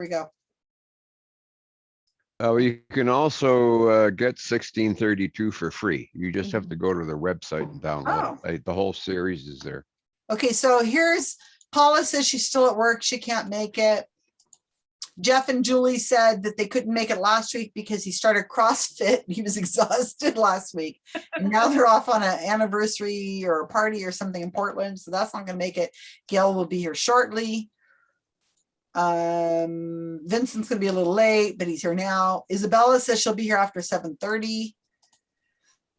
we go. Uh, you can also, uh, get sixteen thirty-two for free. You just have to go to their website and download it. The whole series is there. Okay, so here's, Paula says she's still at work. She can't make it. Jeff and Julie said that they couldn't make it last week because he started CrossFit. He was exhausted last week. And now they're off on an anniversary or a party or something in Portland, so that's not gonna make it. Gail will be here shortly. Um, Vincent's gonna be a little late, but he's here now. Isabella says she'll be here after seven thirty.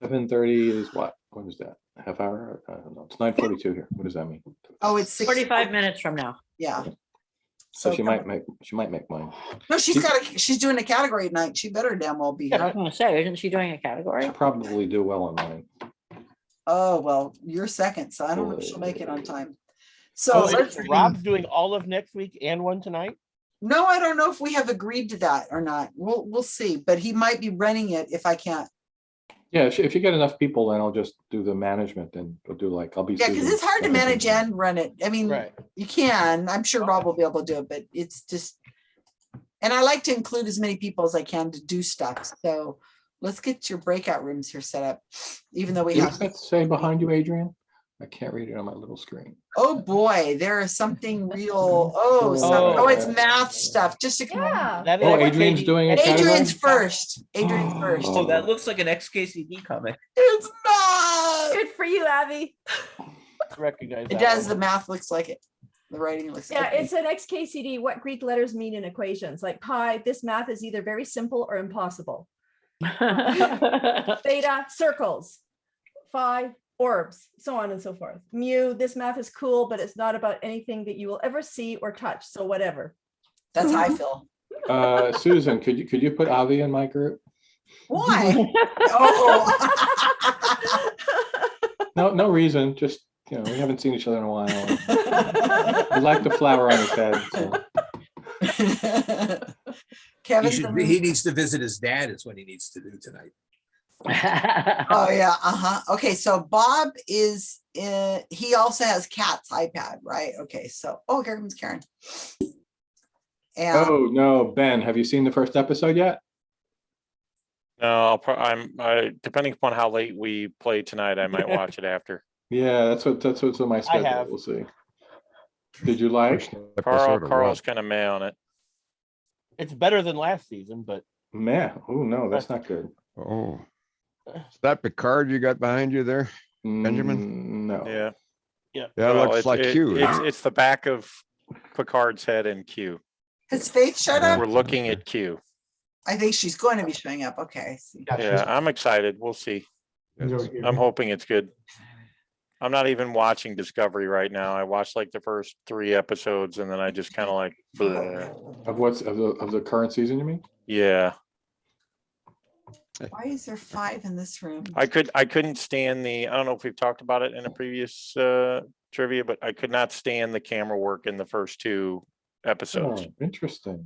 Seven thirty is what? What is that? Half hour? I don't know. It's nine forty-two here. What does that mean? Oh, it's six. Forty-five minutes from now. Yeah. So she come- might make, she might make mine. No, she's got a, she's doing a category night. She better damn well be I here. was gonna say, isn't she doing a category? She'll probably do well on mine. Oh, well, you're second, so I don't know if she'll make it on time. So Oh, let's, so Rob's doing all of next week and one tonight? no, I don't know if we have agreed to that or not. We'll, we'll see, but he might be running it if I can't. Yeah, if, if you get enough people, then I'll just do the management and we'll do like, I'll be. Yeah, because it's hard to manage and run it. I mean, Right. you can, I'm sure Rob will be able to do it, but it's just. And I like to include as many people as I can to do stuff, so let's get your breakout rooms here set up, even though we What's have, that say behind you, Adrian? I can't read it on my little screen. oh boy, there is something real, oh, oh, some- oh, it's Oh. math stuff, just ignore. me. Yeah. That Oh, Adrian's Katie- doing it. Adrian's first, Adrian's oh. first. Oh. Oh, that looks like an XKCD comic. It's not. Good for you, Abby. Recognize. It does, one. the math looks like it. The writing looks. Like Yeah, okay. it's an XKCD, what Greek letters mean in equations, like pi, this math is either very simple or impossible. Theta, circles. Phi, orbs, so on and so forth. Mu, this math is cool, but it's not about anything that you will ever see or touch, so whatever. That's how I feel. Uh, Susan, could you, could you put Avi in my group? Why? Oh. No, no reason, just, you know, we haven't seen each other in a while. I like the flower on his head, so. He should, he needs to visit his dad is what he needs to do tonight. Oh, yeah, uh-huh. Okay, so Bob is, uh, he also has Cat's iPad, right? Okay, so, oh, here comes Karen. And Oh, no, Ben, have you seen the first episode yet? No, I'll, pro- I'm, I, depending upon how late we play tonight, I might watch it after. Yeah, that's what, that's what's on my schedule. have. We'll see. Did you like? Carl, Carl's kind of meh on it. It's better than last season, but Man, oh, no, that's not good. Oh. Is that Picard you got behind you there? Benjamin? Mm, No. Yeah. yeah. That Well, looks it's- like it- you. It's, it's the back of Picard's head in Q. has Faith showed up? We're looking at Q. I think she's going to be showing up. Okay. I. Yeah, I'm excited. We'll see. I'm hoping it's good. I'm not even watching Discovery right now. I watched like the first three episodes and then I just kind of like, bleh. Of what's, of the, of the current season, you mean? yeah. Why is there five in this room? I could, I couldn't stand the, I don't know if we've talked about it in a previous uh trivia, but I could not stand the camera work in the first two episodes. Oh, Interesting.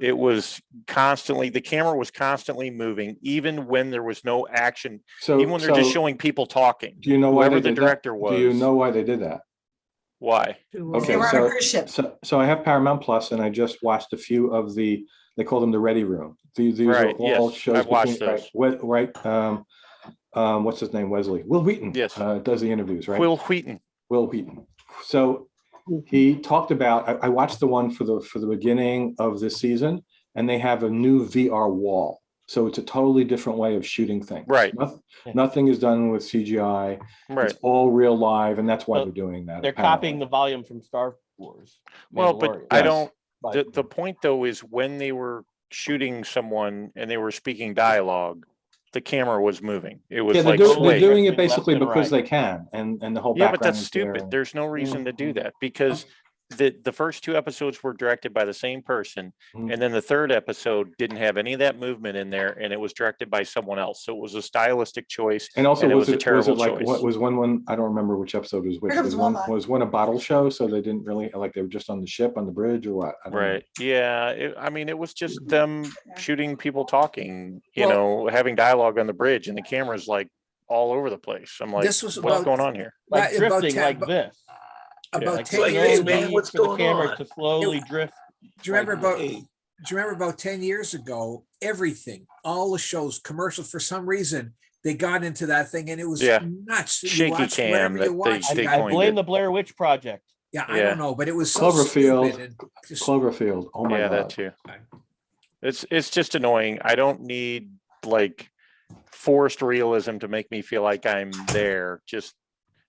It was constantly, the camera was constantly moving, even when there was no action, So, even when they're just so showing people talking. do you know why Whoever they the did that? director Do you was. know why they did that? Why? Okay, They were on a so- cruise ship. So, so I have Paramount Plus and I just watched a few of the, they call them the Ready Room. These, these are Right, all yes, shows. I've watched between- right, Right, um, um, what's his name, Wesley? Wil Wheaton. Yes. Uh, does the interviews, right? Wil Wheaton. Wil Wheaton. So he talked about, I, I watched the one for the, for the beginning of this season and they have a new VR wall. So it's a totally different way of shooting things. Right. Noth- Nothing is done with CGI. Right. It's all real live and that's why So they're doing that. they're apparently. copying the volume from Star Wars. Well, but Mandalorian, I don't, but- the, the point though is when they were shooting someone and they were speaking dialogue, the camera was moving. It was Yeah, they're like doing, they're doing it basically because right. they can and, and the whole Yeah, but that's is there stupid. There's no reason to do Mhm. that because the, the first two episodes were directed by the same person. Mhm. And then the third episode didn't have any of that movement in there and it was directed by someone else. So it was a stylistic choice. And also, and it was was a it, was it terrible like, what was one, one, I don't remember which episode was which. Here Was one, Wilma. was one a bottle show? So they didn't really, like, they were just on the ship, on the bridge or what? I don't know. Right. Yeah. It, I mean, it was just them shooting people talking, you Well- know, having dialogue on the bridge and the camera's like all over the place. I'm like, This was what's about- going on here? Like Right, about drifting 10 like bu- this. About Like ten no years, need man, what's for the camera on? To slowly drift. Do you remember like about, this. do you remember about ten years ago, everything, all the shows, commercials, for some reason, they got into that thing and it was Yeah. nuts. You Shaky watched cam whatever you they- they you I blame it. the Blair Witch Project. Yeah, I Yeah. don't know, but it was so Cloverfield, just- Cloverfield, oh my god. Yeah, that too. It's, it's just annoying. I don't need like forced realism to make me feel like I'm there. Just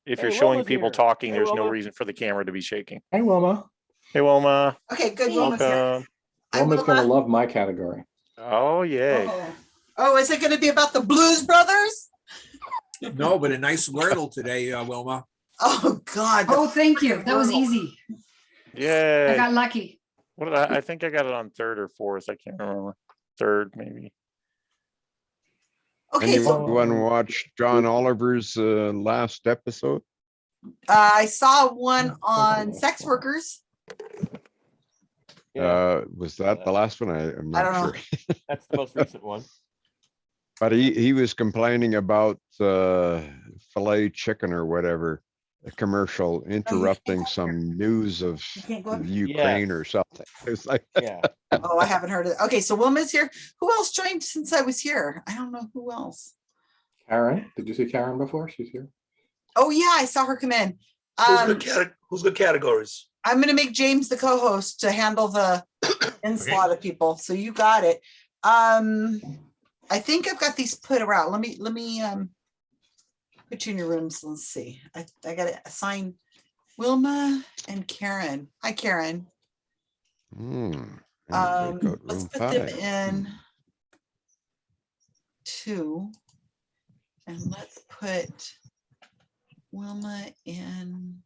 if you're Hey, showing Wilma's people here. talking, Hey, there's no reason for the camera to be shaking. Hey, Wilma. Hey, Wilma, Okay, good. Wilma's welcome. Hi, Wilma's gonna love my category. Oh, yay. Oh. Oh, is it gonna be about the Blues Brothers? no, but a nice Wordle today, uh, Wilma. Oh, God. Oh, thank you. That was easy. Yeah. I got lucky. What did I, I think I got it on third or fourth. I can't remember. Third, maybe. Okay, so Anyone watch John Oliver's uh, last episode? uh, I saw one on sex workers. Yeah, Uh, was that the last one? I, I'm I don't not know. sure. that's the most recent one. But he, he was complaining about uh, filet chicken or whatever, a commercial interrupting some news of You can't go up. Ukraine or something. It's like, Yeah. Oh, I haven't heard of it. Okay, so Wilma's here. Who else joined since I was here? I don't know who else. Karen, did you see Karen before? She's here. Oh, yeah, I saw her come in. Who's Um, good cate- who's good categories? I'm gonna make James the co-host to handle the onslaught of people, so you got it. Um, I think I've got these put around. Let me, let me, um, put you in your rooms. Let's see. I, I gotta assign Wilma and Karen. Hi, Karen. hmm. and Um, let's room put them in two. And let's put Wilma in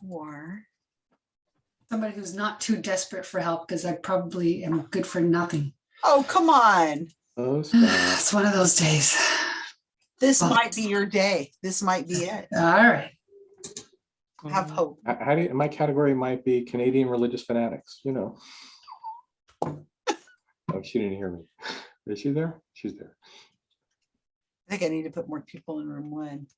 four. Somebody who's not too desperate for help because I probably am good for nothing. Oh, come on. Oh, stop. It's one of those days. This But- might be your day. This might be it. All right. Have mm-hmm. hope. How do you, my category might be Canadian religious fanatics, you know. Oh, she didn't hear me. Is she there? She's there. I think I need to put more people in room one.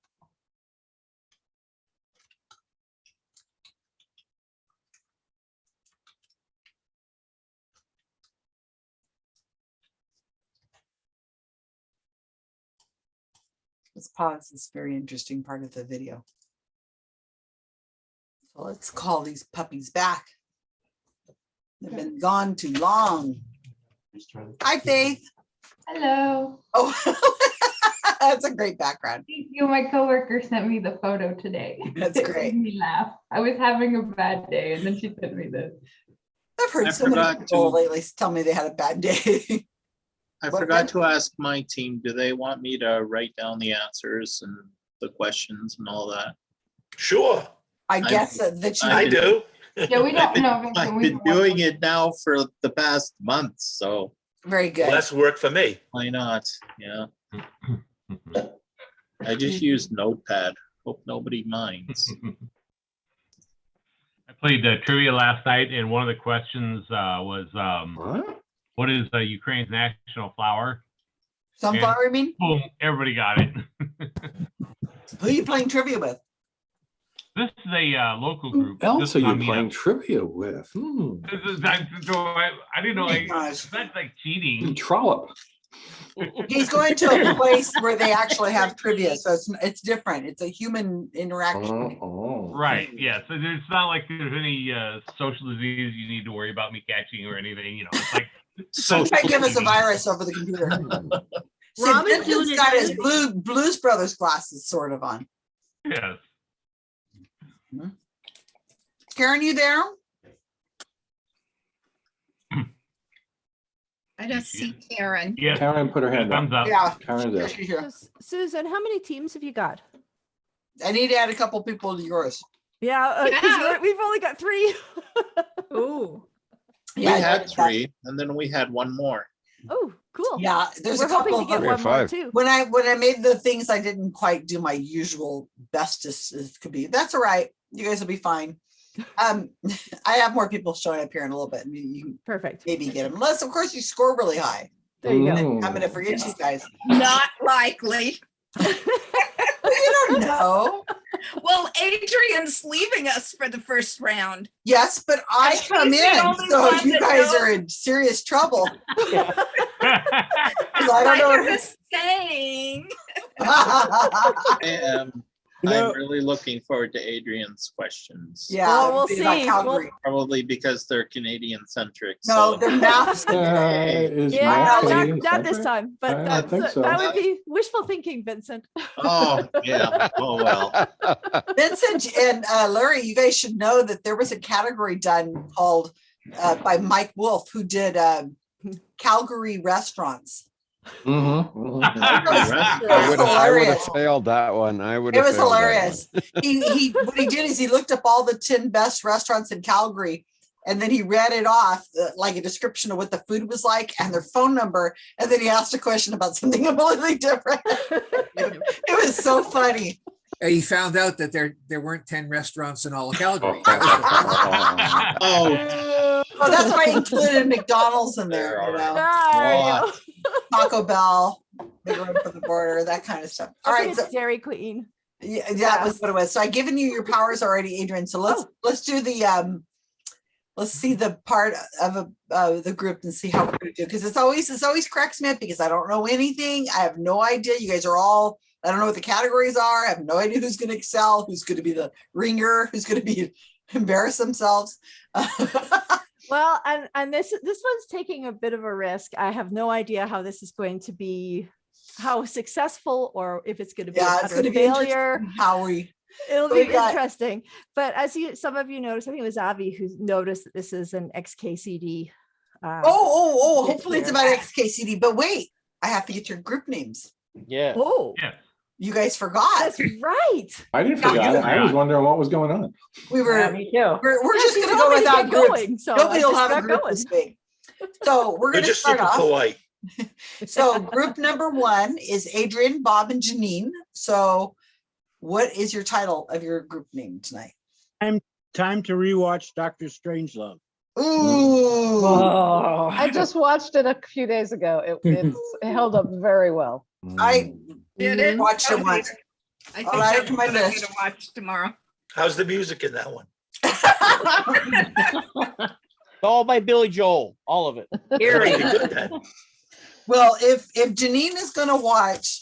Let's pause this very interesting part of the video. So let's call these puppies back. They've been gone too long. Hi, Faith. Hello. Oh, that's a great background. Thank you. My coworker sent me the photo today. That's It great. made me laugh. I was having a bad day and then she sent me this. I've heard I so many people to- lately tell me they had a bad day. I What forgot then? to ask my team, do they want me to write down the answers and the questions and all that? Sure, I guess that that you. I I do. Yeah, we don't know. Vincent, I've we been don't want doing it now for the past month, so Very good. Less work for me. why not? Yeah. I just use Notepad. Hope nobody minds. I played the trivia last night, and one of the questions uh, was, um, What? "What is uh, Ukraine's national flower?" Sunflower, I mean, Boom! Everybody got it. who are you playing trivia with? this is a uh, local Who group. else are you on the, playing trivia with? Hmm. This is, I, so I, I didn't know. Oh my Like, that's like cheating. Trollop. He's going to a place where they actually have trivia, so it's, it's different. It's a human interaction. Oh, oh. Right. Yeah. So there's not like there's any uh, social disease you need to worry about me catching or anything. You know, it's like He might give us a virus over the computer. See, Robin's Vincent's doing it got his every- blue Blues Brothers glasses sort of on. yes. Karen, you there? I don't see Karen. Yes. Karen put her hand up. Thumbs up. Yeah. Karen's there. she's here. Sus- Susan, how many teams have you got? I need to add a couple people to yours. Yeah, uh, 'cause we're- we've only got three. Ooh. We Yeah, I had noticed that. three and then we had one more. Oh, cool. Yeah, there's a We're hoping couple of get them. One have more five. too. When I, when I made the things, I didn't quite do my usual bestest as could be. That's all right. You guys will be fine. Um, I have more people showing up here in a little bit. and You you Perfect. maybe get them, unless of course you score really high. There you go. I'm gonna forget you guys. Not likely. You don't know. Well, Adrian's leaving us for the first round. Yes, but I And come in, so you guys knows. are in serious trouble. 'Cause I don't I know. was saying. I am, You know- I'm really looking forward to Adrian's questions. Yeah. Well, we'll it'd be like see. We'll- Probably because they're Canadian centric. No, so- they're maps. Uh, Yeah, math not, not this time, but I that's, think so. that would be wishful thinking, Vincent. Oh, yeah, oh, well. Vincent and uh, Larry, you guys should know that there was a category done called uh, by Mike Wolf, who did um, Calgary restaurants. I would have, I would have hilarious. failed that one. I would It have. was failed that one. hilarious. He, he, what he did is he looked up all the 10 best restaurants in Calgary and then he read it off uh, like a description of what the food was like and their phone number. And then he asked a question about something completely different. It was so funny. And He found out that there, there weren't ten restaurants in all of Calgary. That was the- Oh, Oh, that's why I included McDonald's in there, you know, there you go. Taco Bell, Big Room for the Border, that kind of stuff. All I right, so it's Dairy Queen. yeah, that was what it was. So I've given you your powers already, Adrian. So let's, let's do the, um, let's see the part of a, uh, the group and see how we're gonna do. Cause it's always, it's always cracks me up because I don't know anything. I have no idea. You guys are all, I don't know what the categories are. I have no idea who's gonna excel, who's gonna be the ringer, who's gonna be embarrass themselves. Well, and and this this one's taking a bit of a risk. I have no idea how this is going to be, how successful or if it's going to be Yeah, a it's gonna be failure. interesting how we, It'll be got- interesting. But as you, some of you noticed, I think it was Avi who noticed that this is an XKCD. uh, oh, oh, oh, Yeah, hopefully it's about XKCD, but wait, I have to get your group names. Yeah. Oh, Yes. You guys forgot. that's right. I didn't forget. you it. I was wondering what was going on. We Yeah, were, me too. we're, we're Yeah, just gonna go without groups. going, so Nobody will have a group going. this week. So we're You're gonna just start super off. polite. So group number one is Adrian, Bob, and Janine. So what is your title of your group name tonight? Time to rewatch Doctor Strangelove. Ooh, Oh. I just watched it a few days ago. It, it's it held up very well. I Did it? watched it Okay. once. I All think right, that's to my what I'm list. gonna watch tomorrow. How's the music in that one? All by Billy Joel, all of it. Pretty good then. Well, if, if Janine is gonna watch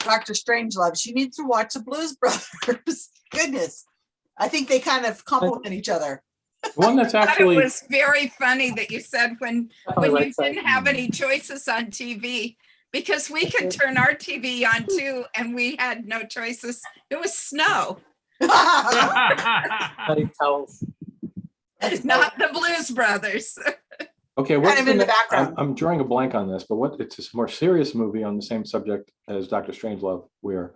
Doctor Strangelove, she needs to watch the Blues Brothers. Goodness. I think they kind of complement each other. One that's I thought actually, It was very funny that you said when, when you didn't have any choices on TV. Because we could turn our TV on too and we had no choices. It was snow, Bloody towels. not the Blues Brothers. okay, what's of in the ne- I'm, background. I'm drawing a blank on this, but what, it's a more serious movie on the same subject as Doctor Strangelove, where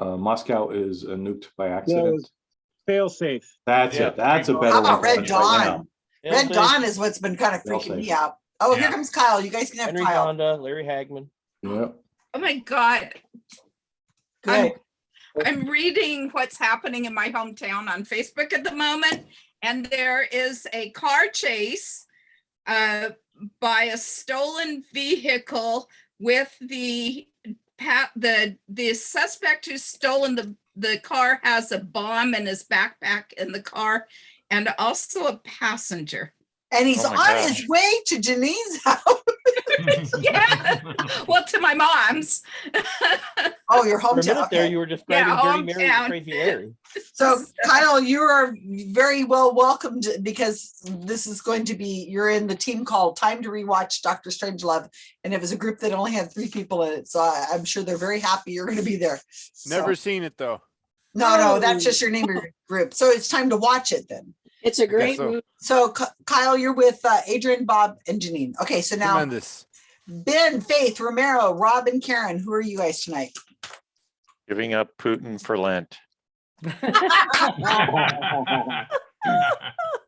uh, Moscow is uh, nuked by accident. Fail safe. That's Yeah. it. That's a better How one. about Red watch right. Dawn? Red Dawn is what's been kind of freaking me out. Oh, here comes Kyle. You guys can have Henry Kyle. Fonda, Larry Hagman. Yeah. Oh my God. Good. I'm reading what's happening in my hometown on Facebook at the moment, and there is a car chase uh, by a stolen vehicle with the pat the the suspect who's stolen the the car has a bomb in his backpack in the car and also a passenger. And he's Oh on my his way to Janine's house. Yeah. Well, to my mom's. Oh, your For a minute hometown. there, you were describing Yeah, Dirty Mary and Crazy Larry. So Kyle, you are very well welcomed because this is going to be, you're in the team called Time to Rewatch Doctor Strangelove. And it was a group that only had three people in it. So I, I'm sure they're very happy you're going to be there. So- Never seen it though. No, no, that's just your name group. So it's time to watch it then. It's a great so. movie. So Kyle, you're with uh, Adrian, Bob, and Janine. Okay, so now Tremendous. Ben, Faith, Romero, Rob, and Karen, who are you guys tonight? Giving up Putin for Lent.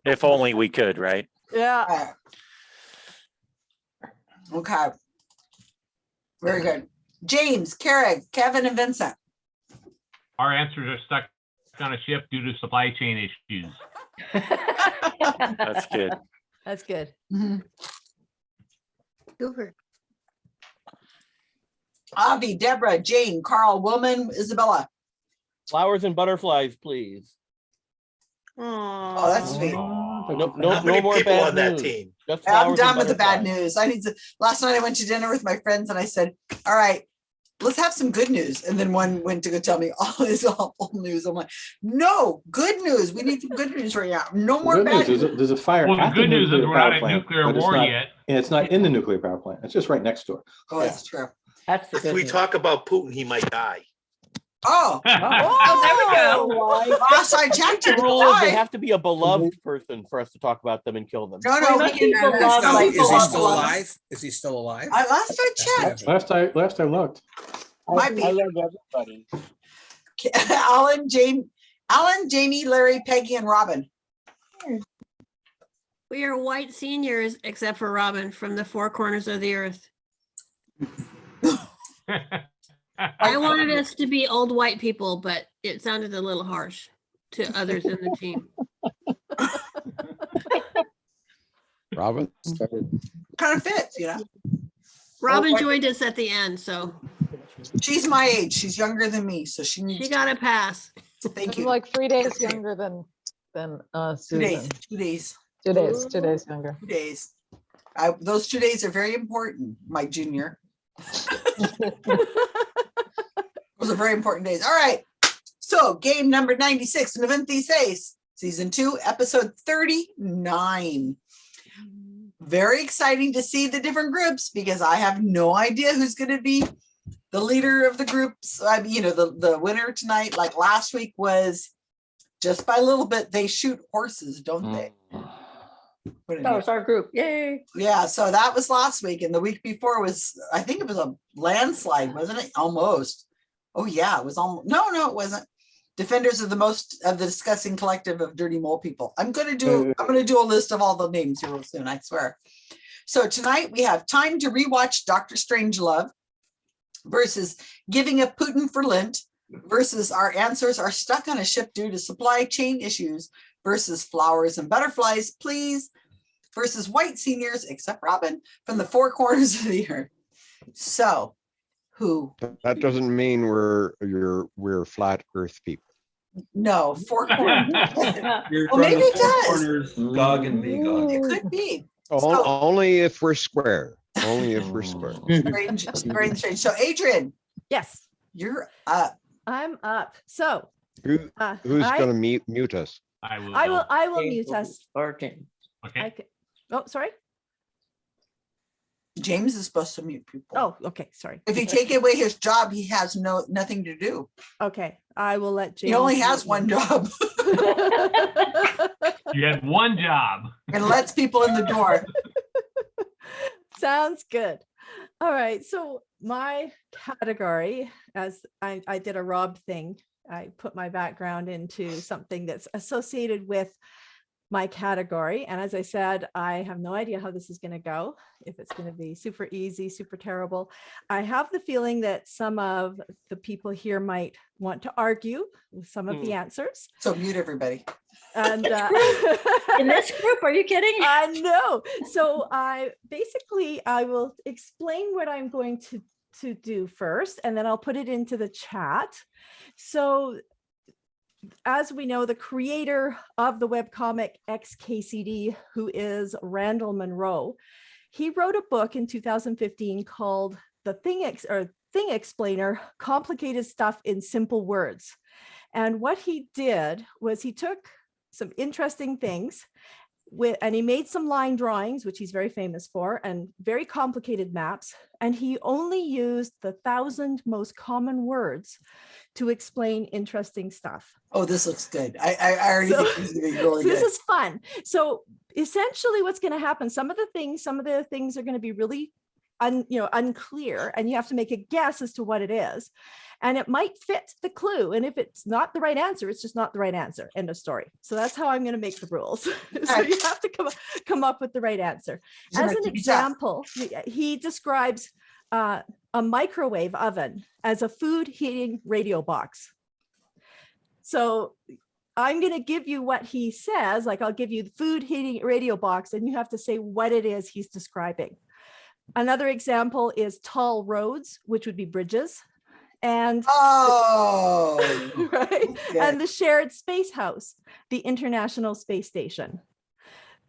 If only we could, right? Yeah. Okay. Very good. James, Kara, Kevin, and Vincent. Our answers are stuck on a ship due to supply chain issues. That's good. That's good. Mm-hmm. Super. Avi, Deborah, Jane, Carl, Wilma, Isabella. Flowers and butterflies, please. Oh, that's sweet. No, no, no more people bad on that news. team? I'm done with the bad news. I need to, last night I went to dinner with my friends and I said, all right, let's have some good news. And then one went to go tell me all this awful news. I'm like, no, good news. We need some good news right now. No more Good news, bad there's a, news. there's a fire. Well, the at the good news is nuclear we're not power at plant, nuclear but it's war not- yet. And it's not in the nuclear power plant. It's just right next door. Oh, that's true. That's the If good we news. talk about Putin, he might die. Oh, Oh, there we oh, go. last I checked, The it rule is they have to be a beloved person for us to talk about them and kill them. No, no, we Most can, people love, some like, Is he still alive? Is he still alive? I, last I checked, Last I, last I looked. might be I love everybody. Alan, Jamie, Alan, Jamie, Larry, Peggy, and Robin. We are white seniors, except for Robin from the four corners of the earth. I wanted us to be old white people, but it sounded a little harsh to others in the team. Robin? Kind of fits, you know? Robin white- joined us at the end, so She's my age. She's younger than me, so she needs. she got a pass. Thank I'm you. like three days younger than, than uh, Two days, Susan. two days, Two days, two days younger. two days. I, those two days are very important, my junior. Those are very important days. All right. So game number ninety-six, Noventa Seis, season two, episode thirty-nine. Very exciting to see the different groups because I have no idea who's gonna be the leader of the groups. I mean, you know, the, the winner tonight, like last week was just by a little bit, they shoot horses, don't they? Mm. What an Oh, it's our group. Yay. yeah, so that was last week, and the week before was, I think it was a landslide, wasn't it? Almost. Oh, yeah, it was almost, no, no, it wasn't. Defenders of the most of the discussing collective of dirty mole people. I'm gonna do, uh, I'm gonna do a list of all the names here real soon, I swear. So tonight we have time to rewatch Doctor Strangelove versus giving up Putin for Lent versus our answers are stuck on a ship due to supply chain issues versus flowers and butterflies, please versus white seniors, except Robin, from the four corners of the earth. So, who? That doesn't mean we're, you're, we're flat earth people. No, four corners. Well, maybe it does. corners, Gog and Magog. It could be. O- So- Only if we're square, only if we're square. Strange, very strange. So, Adrian, Yes, you're up. I'm up. So Who, uh, who's I- gonna mute, mute us? I will. I will. I will mute us. start it. I Okay. Oh, sorry. James is supposed to mute people. Oh, okay, sorry. If you take away his job, he has no, nothing to do. Okay, I will let James. He only mute has me. one job You have one job. and lets people in the door. Sounds good. All right, so my category, as I, I did a Rob thing, I put my background into something that's associated with my category. And as I said, I have no idea how this is going to go, if it's going to be super easy, super terrible. I have the feeling that some of the people here might want to argue with some of the answers. So mute everybody. And uh, In this group, are you kidding? I know. So I basically I will explain what I'm going to to do first, and then I'll put it into the chat. So as we know, the creator of the webcomic XKCD, who is Randall Munroe, he wrote a book in 2015 called The Thing Ex or Thing Explainer: Complicated Stuff in Simple Words. And what he did was he took some interesting things with, and he made some line drawings, which he's very famous for, and very complicated maps. And he only used the thousand most common words to explain interesting stuff. Oh, this looks good. I, I, I already So- think this is really so this is fun. So essentially what's going to happen, some of the things, some of the things are going to be really un, you know, unclear and you have to make a guess as to what it is. And it might fit the clue. And if it's not the right answer, it's just not the right answer. End of story. So that's how I'm going to make the rules. so Alright. you have to come, come up with the right answer. As an example, he- he describes uh, a microwave oven as a food heating radio box. So I'm going to give you what he says, like I'll give you the food heating radio box and you have to say what it is he's describing. Another example is tall roads, which would be bridges. and Oh. right? good. And the shared space house, the International Space Station.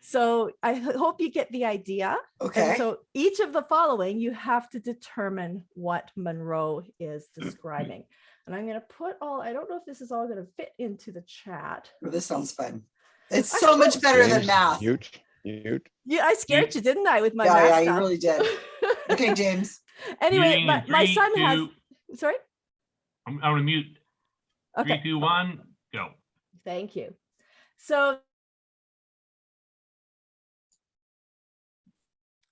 So I hope you get the idea. And Okay. So each of the following, you have to determine what Munroe is describing. And I'm gonna put all, I don't know if this is all gonna fit into the chat. Well, This sounds fun. It's so much better than James, math. Yeah, Mute, mute. Yeah, I scared you, didn't I, with my yeah, math you stuff? really did. Okay, James. Anyway, Muting my, in my three, son has, sorry? I'm, I'm gonna mute. Three, Okay, two, one, go. thank you. So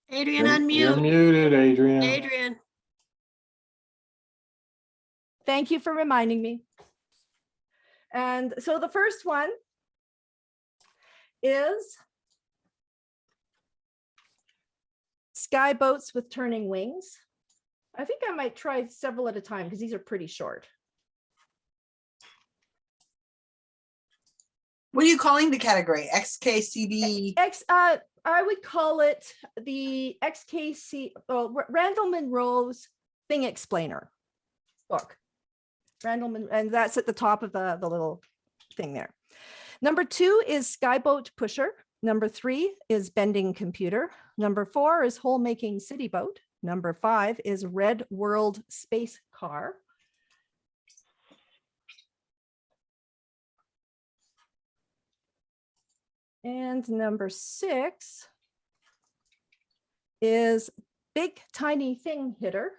Adrian, unmute. You're muted, Adrian. Adrian. Thank you for reminding me. And so the first one is sky boats with turning wings. I think I might try several at a time because these are pretty short. What are you calling the category? XKCD? X, uh, I would call it the XKC, oh, Ra- Randall Munroe's Thing Explainer book. Randall, Mon- and that's at the top of the, the little thing there. Number two is Skyboat Pusher. Number three is Bending Computer. Number four is Hole Making City Boat. Number five is Red World Space Car. And number six is Big Tiny Thing Hitter.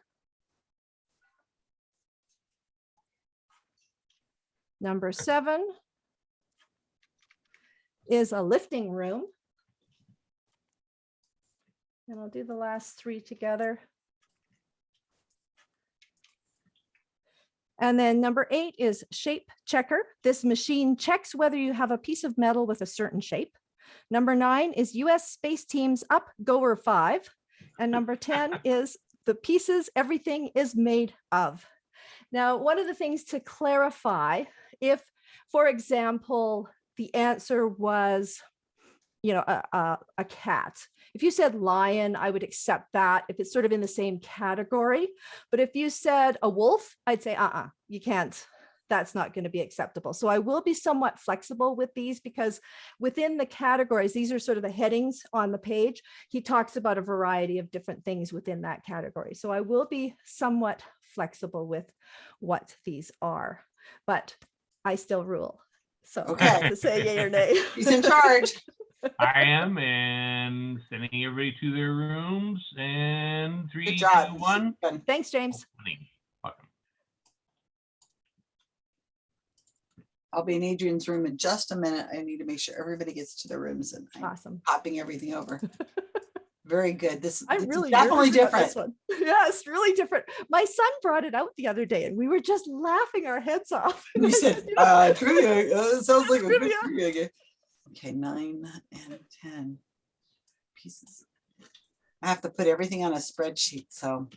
Number seven is a lifting room. And I'll do the last three together. And then number eight is shape checker. This machine checks whether you have a piece of metal with a certain shape. Number nine is US Space Team's Up Goer 5. And number 10 is the pieces everything is made of. Now, one of the things to clarify, if, for example, the answer was, you know, a, a, a cat. If you said lion, I would accept that if it's sort of in the same category. But if you said a wolf, I'd say, uh-uh, you can't, that's not going to be acceptable. So I will be somewhat flexible with these because within the categories, these are sort of the headings on the page. He talks about a variety of different things within that category. So I will be somewhat flexible with what these are, but I still rule. So Okay. to say yay or nay. He's in charge. I am and sending everybody to their rooms and three, two, job. one. Thanks, James. Welcome. I'll be in Adrian's room in just a minute. I need to make sure everybody gets to their rooms and I'm Awesome. popping everything over. Very good. This I'm this is really definitely nervous this different. one. Yeah, it's really different. My son brought it out the other day and we were just laughing our heads off. And I You said, you know, uh, trivia, uh, it sounds like a good Trivia. trivia game. Okay, nine and ten pieces. I have to put everything on a spreadsheet, so.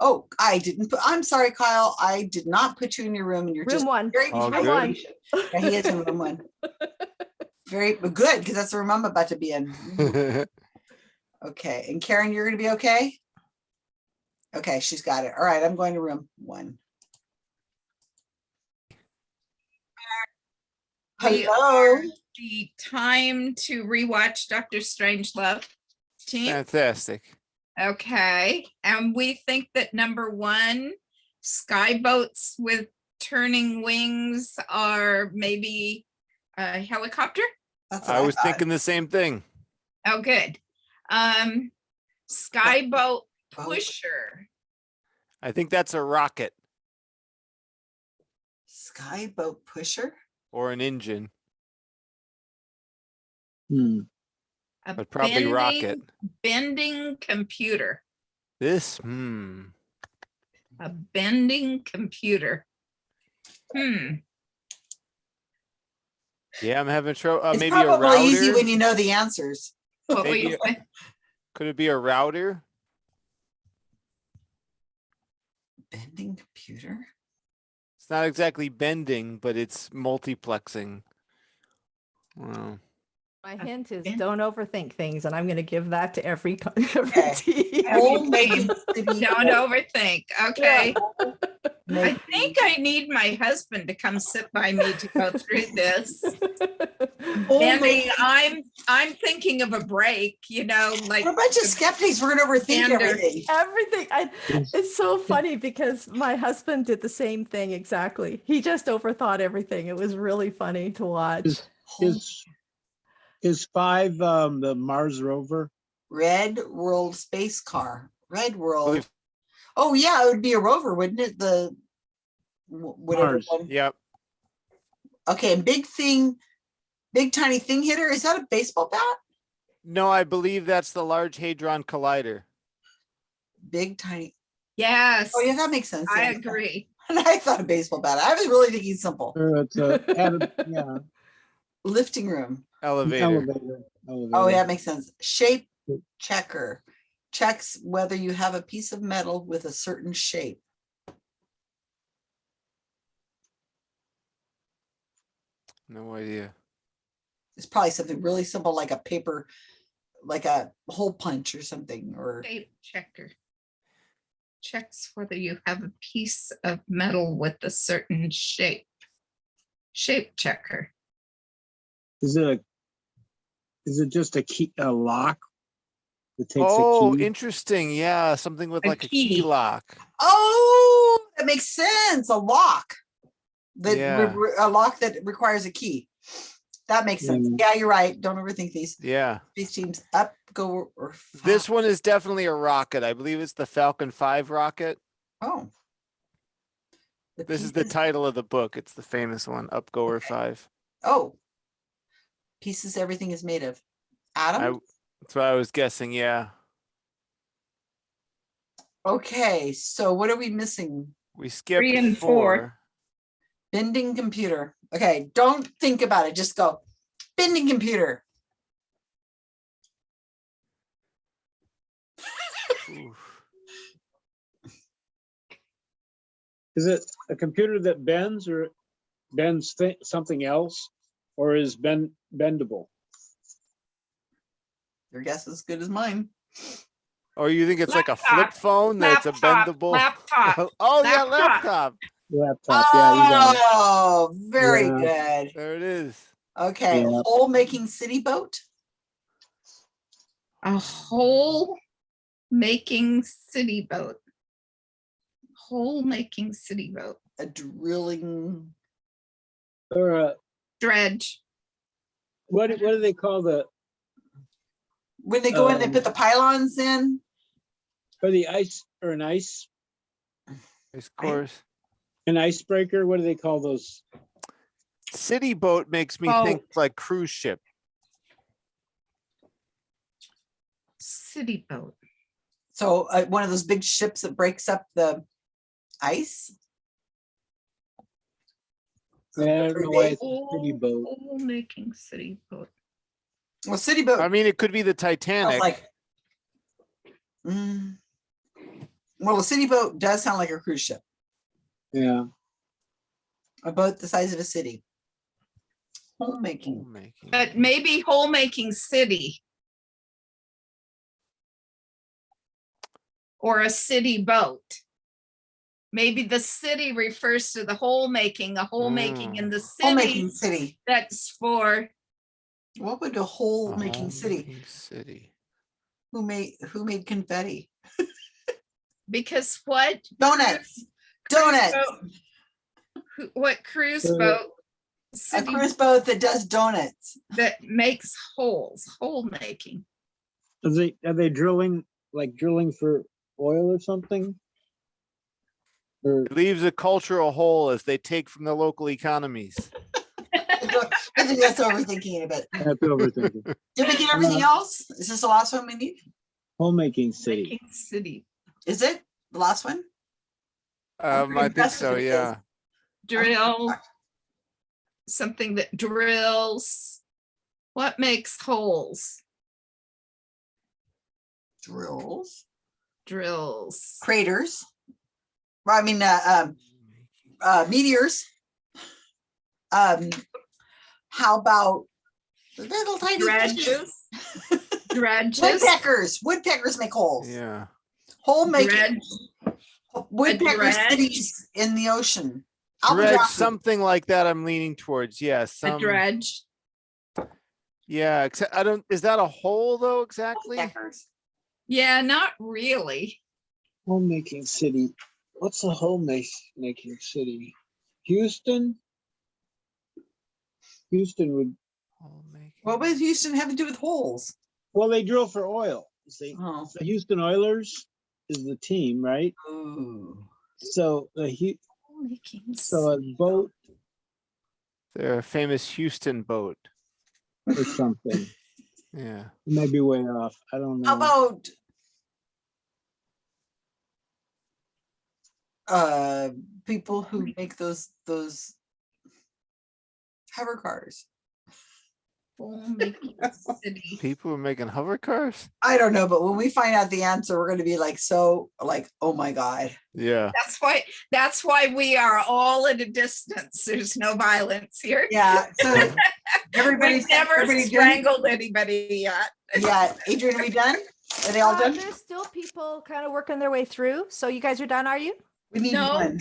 Oh, I didn't put, I'm sorry, Kyle. I did not put you in your room and you're Room just. one. very All Room good. one. Yeah, he is in room one. Very good, because that's the room I'm about to be in. Okay, and Karen, you're gonna be okay? Okay, she's got it. All right, I'm going to room one. Hello, The time to rewatch Doctor Strangelove. Team, Fantastic. okay, and we think that number one, skyboats with turning wings are maybe a helicopter? that's I was thinking the same thing. Oh, good. Um, skyboat Boat. pusher. I think that's a rocket Skyboat pusher? or an engine, Hmm. a but probably rocket. bending- Bending computer, This, hmm. a bending computer. Hmm, Yeah, I'm having trouble. Uh, It's maybe a probably easy when you know the answers. what were you saying? Could it be a router? Bending computer? It's not exactly bending, but it's multiplexing. Wow. My hint is don't overthink things, and I'm going to give that to every, co- every Okay. team. Homemaking city Don't overthink, okay? I Make- think I need my husband to come sit by me to go through this. Andy, I'm, I'm thinking of a break, you know, like. We're a bunch of skeptics. We're gonna overthink Standard. everything. Everything. I, it's so funny because my husband did the same thing exactly. He just overthought everything. It was really funny to watch. Is, is, is five, um, the Mars rover? Red World Space Car, Red World. Oh, yeah, it would be a rover, wouldn't it? The whatever Mars. one. Yep. Okay, and big thing, big tiny thing hitter, is that a baseball bat? No, I believe that's the Large Hadron Collider. Big tiny, Yes. oh yeah, that makes sense. I yeah. agree. And I thought a baseball bat. I was really thinking simple. Or it's a, yeah, Lifting room. Elevator. elevator. Oh, elevator. yeah, makes sense. Shape checker checks whether you have a piece of metal with a certain shape. No idea. It's probably something really simple like a paper, like a hole punch or something, or Shape checker. Checks whether you have a piece of metal with a certain shape. Shape checker. Is it a, is it just a key, a lock? That takes Oh, a key? interesting. Yeah, something with A like a key key. lock. oh, that makes sense. A lock. That Yeah. a lock that requires a key. That makes sense. Mm. Yeah, you're right. Don't overthink these. Yeah. These teams up, go or This one is definitely a rocket. I believe it's the Falcon 5 rocket. Oh. The This is the title of the book. It's the famous one, Upgoer 5. Oh. Pieces everything is made of. Atom? That's what I was guessing. Yeah. Okay, so what are we missing? We skipped Three and four. four. Bending computer. Okay, don't think about it. Just go. Bending computer. Is it a computer that bends or bends thi- something else? Or is bend, bendable? Your guess is as good as mine. Or you think it's like a flip Laptop. phone that's a bendable? laptop, Oh, yeah, laptop. laptop. Laptop, yeah, you got it. Oh, very Yeah. good. There it is. Okay, Yeah. hole making city boat. A hole making city boat. Hole making city boat. A drilling. Or uh, Dredge. What, what do they call the, When they go in, they Um, put the pylons in. or the ice, or an ice, Of course. an icebreaker? What do they call those? City boat makes me think like cruise ship. City boat. So uh, one of those big ships that breaks up the ice. I don't know why it's a city boat. Hole making city boat. Well, city boat. I mean, it could be the Titanic. like. Mm. Well, a city boat does sound like a cruise ship, Yeah, a boat the size of a city. Homemaking. Homemaking. But maybe hole making city. Or a city boat. Maybe the city refers to the hole making, a hole making in the Homemaking city city. that's for, What would a hole A making city? City. Who made, who made confetti? because what? Donuts. cruise Donuts. boat- What cruise Uh, boat? A cruise boat that does donuts. that makes holes, hole making. are they, are they drilling, like drilling for oil or something? Or, It leaves a cultural hole as they take from the local economies. I think that's overthinking a bit. that's overthinking. Did we get everything else? Is this the last one we need? Homemaking city. Making city. Is it the last one? Um, I think so, yeah. drill, something that drills. What makes holes? Drills, Drills. craters. Well, I mean, uh, um, uh, meteors. Um, how about Little tiny fishes. Dredges. Dredges. Woodpeckers, woodpeckers make holes. Yeah. Hole making, Dredge. woodpecker cities in the ocean. Dredge, something like that I'm leaning towards. Yes. A some, dredge. yeah. Except I don't, is that a hole though exactly? Woodpeckers. Yeah, not really. Homemaking city. What's a homemaking city? Houston? Houston would, What does Houston have to do with holes? well, they drill for oil. See, Oh. the Houston Oilers is the team, right? Ooh. So the Hu- Making so a boat They're a famous Houston boat. or something. Yeah. Maybe way off. I don't know. How about? Uh, people who make those, those. Hover cars. People are making hover cars. I don't know, but when we find out the answer, we're gonna be like, so, like, oh my God. Yeah. That's why, that's why we are all at a distance. There's no violence here. Yeah, so everybody's. We've never everybody done? strangled anybody yet. Yeah, Adrian, are we done? Are they all Uh, done? There's still people kind of working their way through. So you guys are done, are you? We need No. one,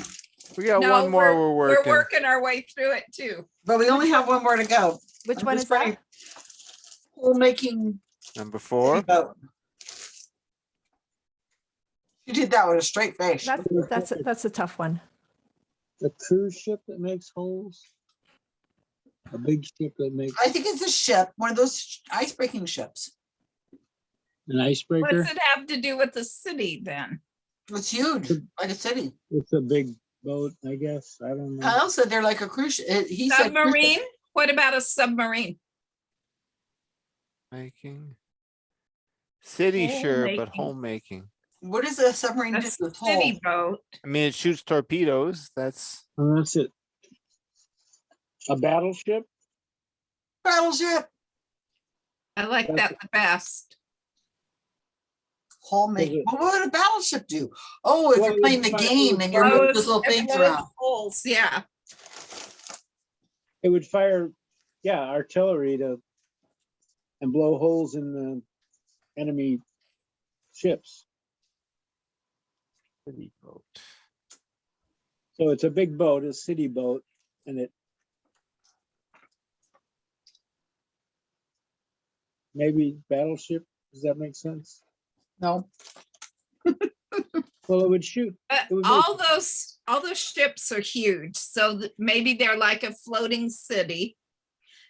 We got No, one more we're We're working. working our way through it too. but we only have one more to go. Which I'm one just is that? writing- Hole making. Number four. boat. You did that with a straight face. That's, that's, a- that's a tough one. The cruise ship that makes holes? A big ship that makes I think it's a ship, one of those ice breaking ships. an icebreaker? What's it have to do with the city then? It's huge, like a city. It's a big boat, I guess. I don't know. Kyle said they're like a cruise. shi- He said. Submarine? What about a submarine? Making. City, sure, but Homemaking. homemaking. What is a submarine A do with city boat. I mean, it shoots torpedoes. That's Oh, that's it. A battleship? Battleship, I like that the best. Hole making. it- Well, what would a battleship do? Oh, if Well, you're playing the game and you're moving Blows- those little it things around. Holes, yeah. It would fire, yeah, artillery to and blow holes in the enemy ships. city boat. So it's a big boat, a city boat, and it maybe battleship, does that make sense? No, Well, it would shoot. But It would all make- those, all those ships are huge, so th- maybe they're like a floating city.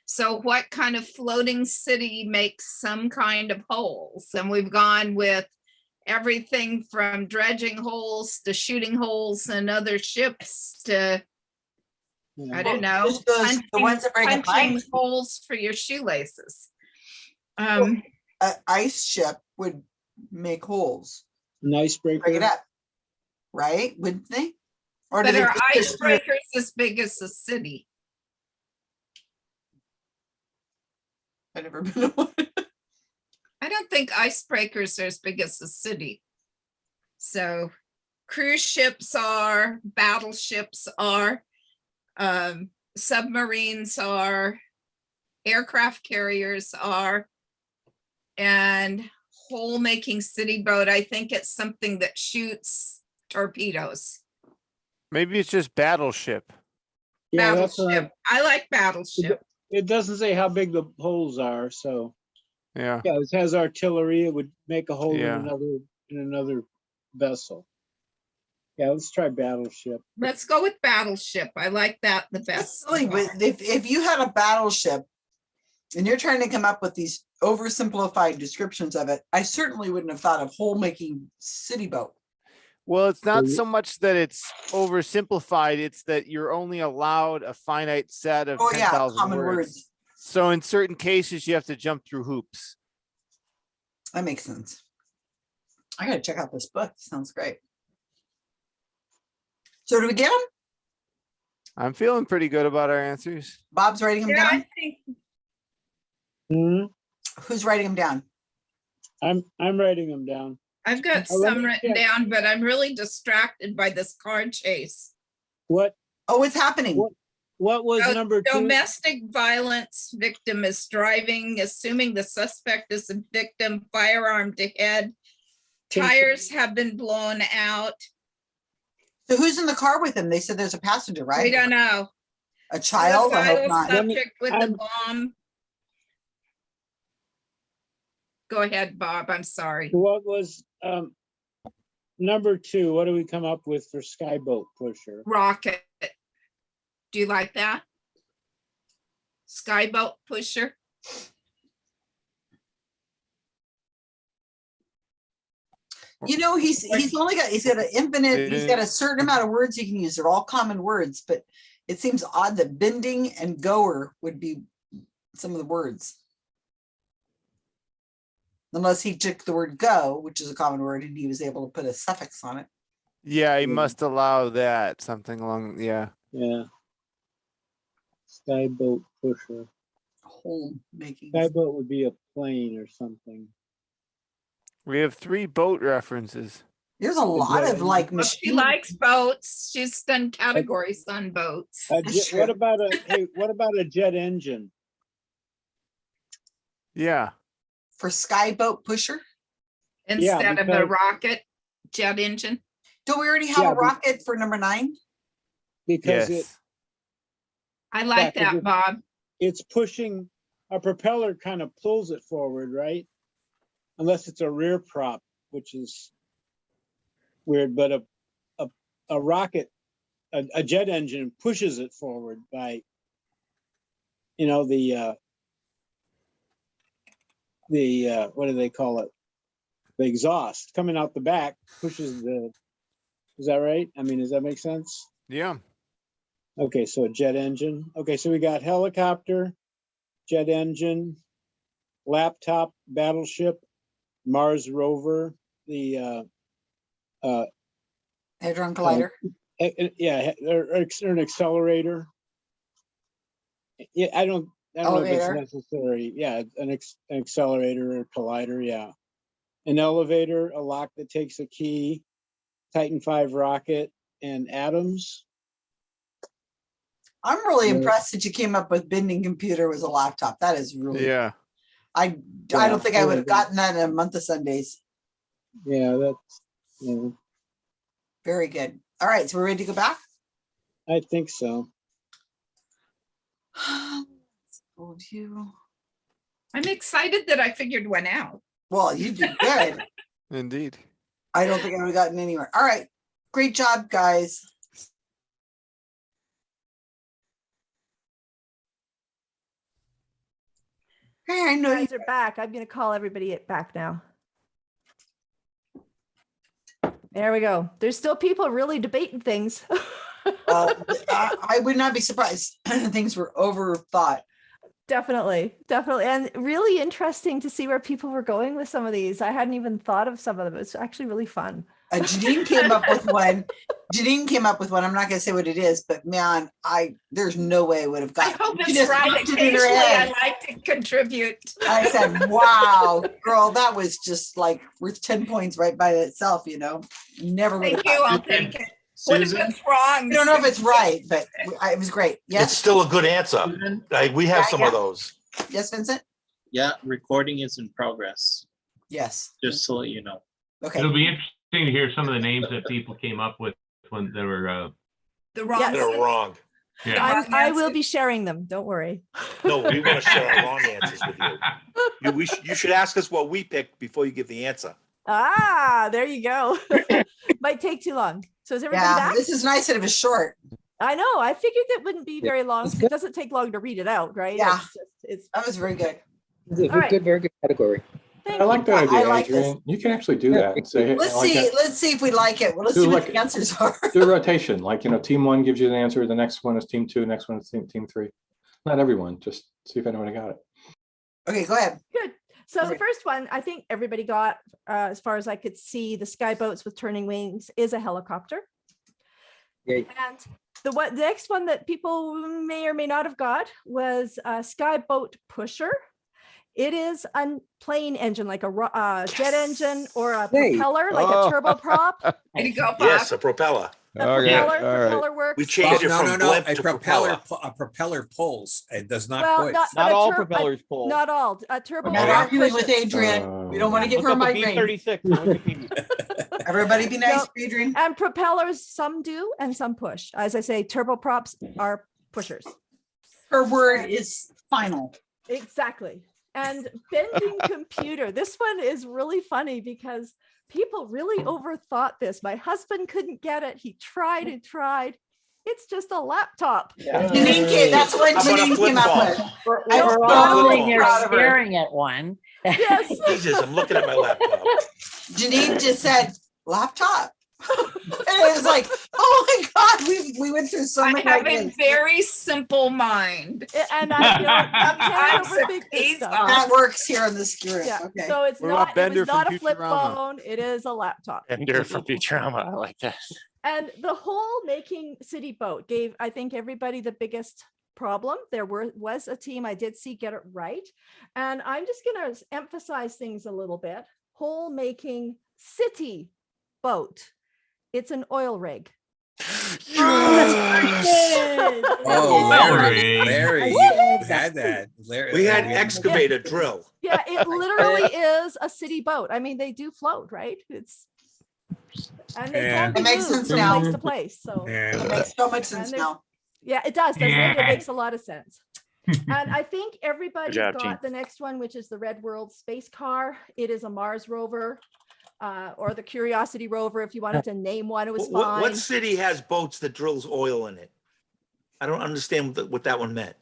So what kind of floating city makes some kind of holes? And we've gone with everything from dredging holes to shooting holes and other ships to, I don't know. just those- the ones that break a punching. Holes for your shoelaces. Um, a ice ship would make holes, An break it up. Right, wouldn't they? Or but they are just go through- icebreakers as big as the city? I've never been to one. I don't think icebreakers are as big as the city. So cruise ships are, battleships are, um, submarines are, aircraft carriers are, and hole making city boat, I think it's something that shoots torpedoes. Maybe it's just battleship. Yeah, I- Battleship. I like battleship. It doesn't say how big the holes are, so. Yeah. Yeah, it has artillery. It would make a hole in another, in another vessel. Yeah, let's try battleship. Let's go with battleship. I like that the best. Silly, but if, if you had a battleship and you're trying to come up with these oversimplified descriptions of it, I certainly wouldn't have thought of hole making city boat. Well, it's not so much that it's oversimplified, it's that you're only allowed a finite set of Oh, ten yeah, common words. words. So in certain cases, you have to jump through hoops. That makes sense. I gotta check out this book. Sounds great. So do we get them? I'm feeling pretty good about our answers. Bob's writing them Yeah, I down. think Hmm, Who's writing them down? I'm, I'm writing them down. I've got Oh, some written check. down, but I'm really distracted by this car chase. What, Oh, it's happening. What? what was Do- number two? Domestic violence victim is driving, assuming the suspect is a victim, firearm to head. Tires have been blown out. So who's in the car with him? They said there's a passenger, right? We don't know. A child? I hope not. Let me- Subject with the I'm- bomb. Go ahead, Bob. I'm sorry. What was, um, number two, what do we come up with for Skyboat Pusher? Rocket. Do you like that? Skyboat pusher. You know, he's, he's only got, he's got an infinite, he's got a certain amount of words he can use. They're all common words, but it seems odd that bending and goer would be some of the words. Unless he took the word go, which is a common word, and he was able to put a suffix on it. Yeah, he Mm. must allow that, something along, yeah. Yeah. Skyboat Pusher. Home making. Skyboat would be a plane or something. We have three boat references. There's a lot of like Well, She likes boats. She's done categories on boats. A jet- What about a, hey, what about a jet engine? Yeah, For skyboat pusher? Instead of a rocket jet engine. Don't we already have Yeah, a but- rocket for number nine? Because it. I like Yeah, 'cause that, it- Bob. it's pushing, a propeller kind of pulls it forward, right? Unless it's a rear prop, which is weird, but a, a, a rocket, a, a jet engine pushes it forward by, you know, the, uh, the, uh, what do they call it? The exhaust coming out the back pushes the, is that right? I mean, does that make sense? Yeah, Okay, so a jet engine. Okay, so we got helicopter, jet engine, laptop, battleship, Mars rover, the uh, uh, Hadron Collider. eh, eh, yeah, he- or, or or an accelerator. Yeah, I don't, I don't know if it's necessary. Yeah, an, ex- an accelerator or collider. Yeah, an elevator, a lock that takes a key, Titan Five rocket, and atoms. I'm really Yeah. impressed that you came up with bending computer was a laptop. That is really, yeah. I, I don't think I would have gotten that in a month of Sundays. Yeah, that's. Yeah. Very good. All right, so we're ready to go back? I think so. Hold you. I'm excited that I figured one out. Well, you did good. Indeed. I don't think I would have gotten anywhere. All right, great job, guys. Hey, I know You you guys are back. I'm gonna call everybody back now. There we go. There's still people really debating things. Uh, I I would not be surprised. Things were overthought. Definitely, definitely. And really interesting to see where people were going with some of these. I hadn't even thought of some of them. It's actually really fun. Uh, Janine came up with one. Janine came up with one. I'm not gonna say what it is, but man, I, there's no way I would have I hope it's right. popped it Occasionally, I like to contribute. I said, wow, girl, that was just like worth ten points right by itself, you know? Never would have. Thank you. I'll take it. What if it's wrong? I don't know if it's right, but I- it was great. It's still a good answer. Like, we have Yeah, some yeah. of those. yes, Vincent? yeah, recording is in progress, Yes. just to let you know. Okay. It'll be interesting to hear some of the names that people came up with when they were, uh, The wrong. Yes. They're wrong. yeah. I'm, I will be sharing them. Don't worry. No, we want to share our wrong answers with you. You, we, sh- you should ask us what we picked before you give the answer. Ah, there you go. Might take too long. So is everybody Yeah, back? this is nice that it was short. I know. I figured it wouldn't be very long. It doesn't take long to read it out, right? Yeah. It's just, it's That was very good. This All right. good, very good category. thank I like you. that I idea, like this. You can actually do that and say, hey, Let's like see, that. let's see if we like it. Well, let's Do see what the answers are. do a rotation, like, you know, team one gives you the answer, the next one is team two, next one is team, team three. Not everyone, just see if anyone got it. Okay, go ahead. Good. So the first one, I think everybody got, uh, as far as I could see, the sky boats with turning wings is a helicopter. Yay. And the what, the next one that people may or may not have got was a sky boat pusher. It is a plane engine, like a ro- uh, jet engine or a Yay. propeller, like Oh. a turboprop. Way to go, Bob. Yes, a propeller. The Okay, propeller, all right. propeller works. We Oh, changed it no, no, from no, blimp a to propeller, propeller. a propeller pulls. It does not Well, push. not, Not all propellers pull. Not all. A turbo. Not arguing with pushes. Adrian. We don't want to uh, give her a up the migraine. B-36. Everybody be nice, No. Adrian. And propellers, some do and some push. As I say, turboprops are pushers. Her word is final. Exactly. And bending computer. This one is really funny because people really overthought this. My husband couldn't get it. He tried and tried. It's just a laptop. Janine came, that's what How about a Janine came up with. We're, I we're don't all know. sitting there Proud of her. staring at one. Yes. Jesus, I'm looking at my laptop. Janine just said laptop. And it was like, oh my God, we, we went through so I many. have a very simple mind. And I don't, I I'm can't overthink stuff. That works here in this group. Yeah, Okay. so it's What about not, it Bender was not a flip Futurama? phone, it is a laptop. Ender from Futurama, I like that. And the whole making city boat gave, I think, everybody the biggest problem. There were was a team I did see get it right. And I'm just gonna emphasize things a little bit. Whole making city boat. It's an oil rig. Oh, yes! Oh, Larry, Larry. Larry, you had that. Larry. We had Larry. excavator drill. Yeah, it literally is a city boat. I mean, they do float, right? It's and they Yeah. can It makes moved sense from now. place to place. So Yeah. It makes so much sense now. Yeah, it does. doesn't it? It makes a lot of sense. And I think everybody job, got team. the next one, which is the Red World Space Car. It is a Mars rover. Uh, or the Curiosity rover, if you wanted to name one, it was What, what- fine. what city has boats that drills oil in it? I don't understand what what that one meant.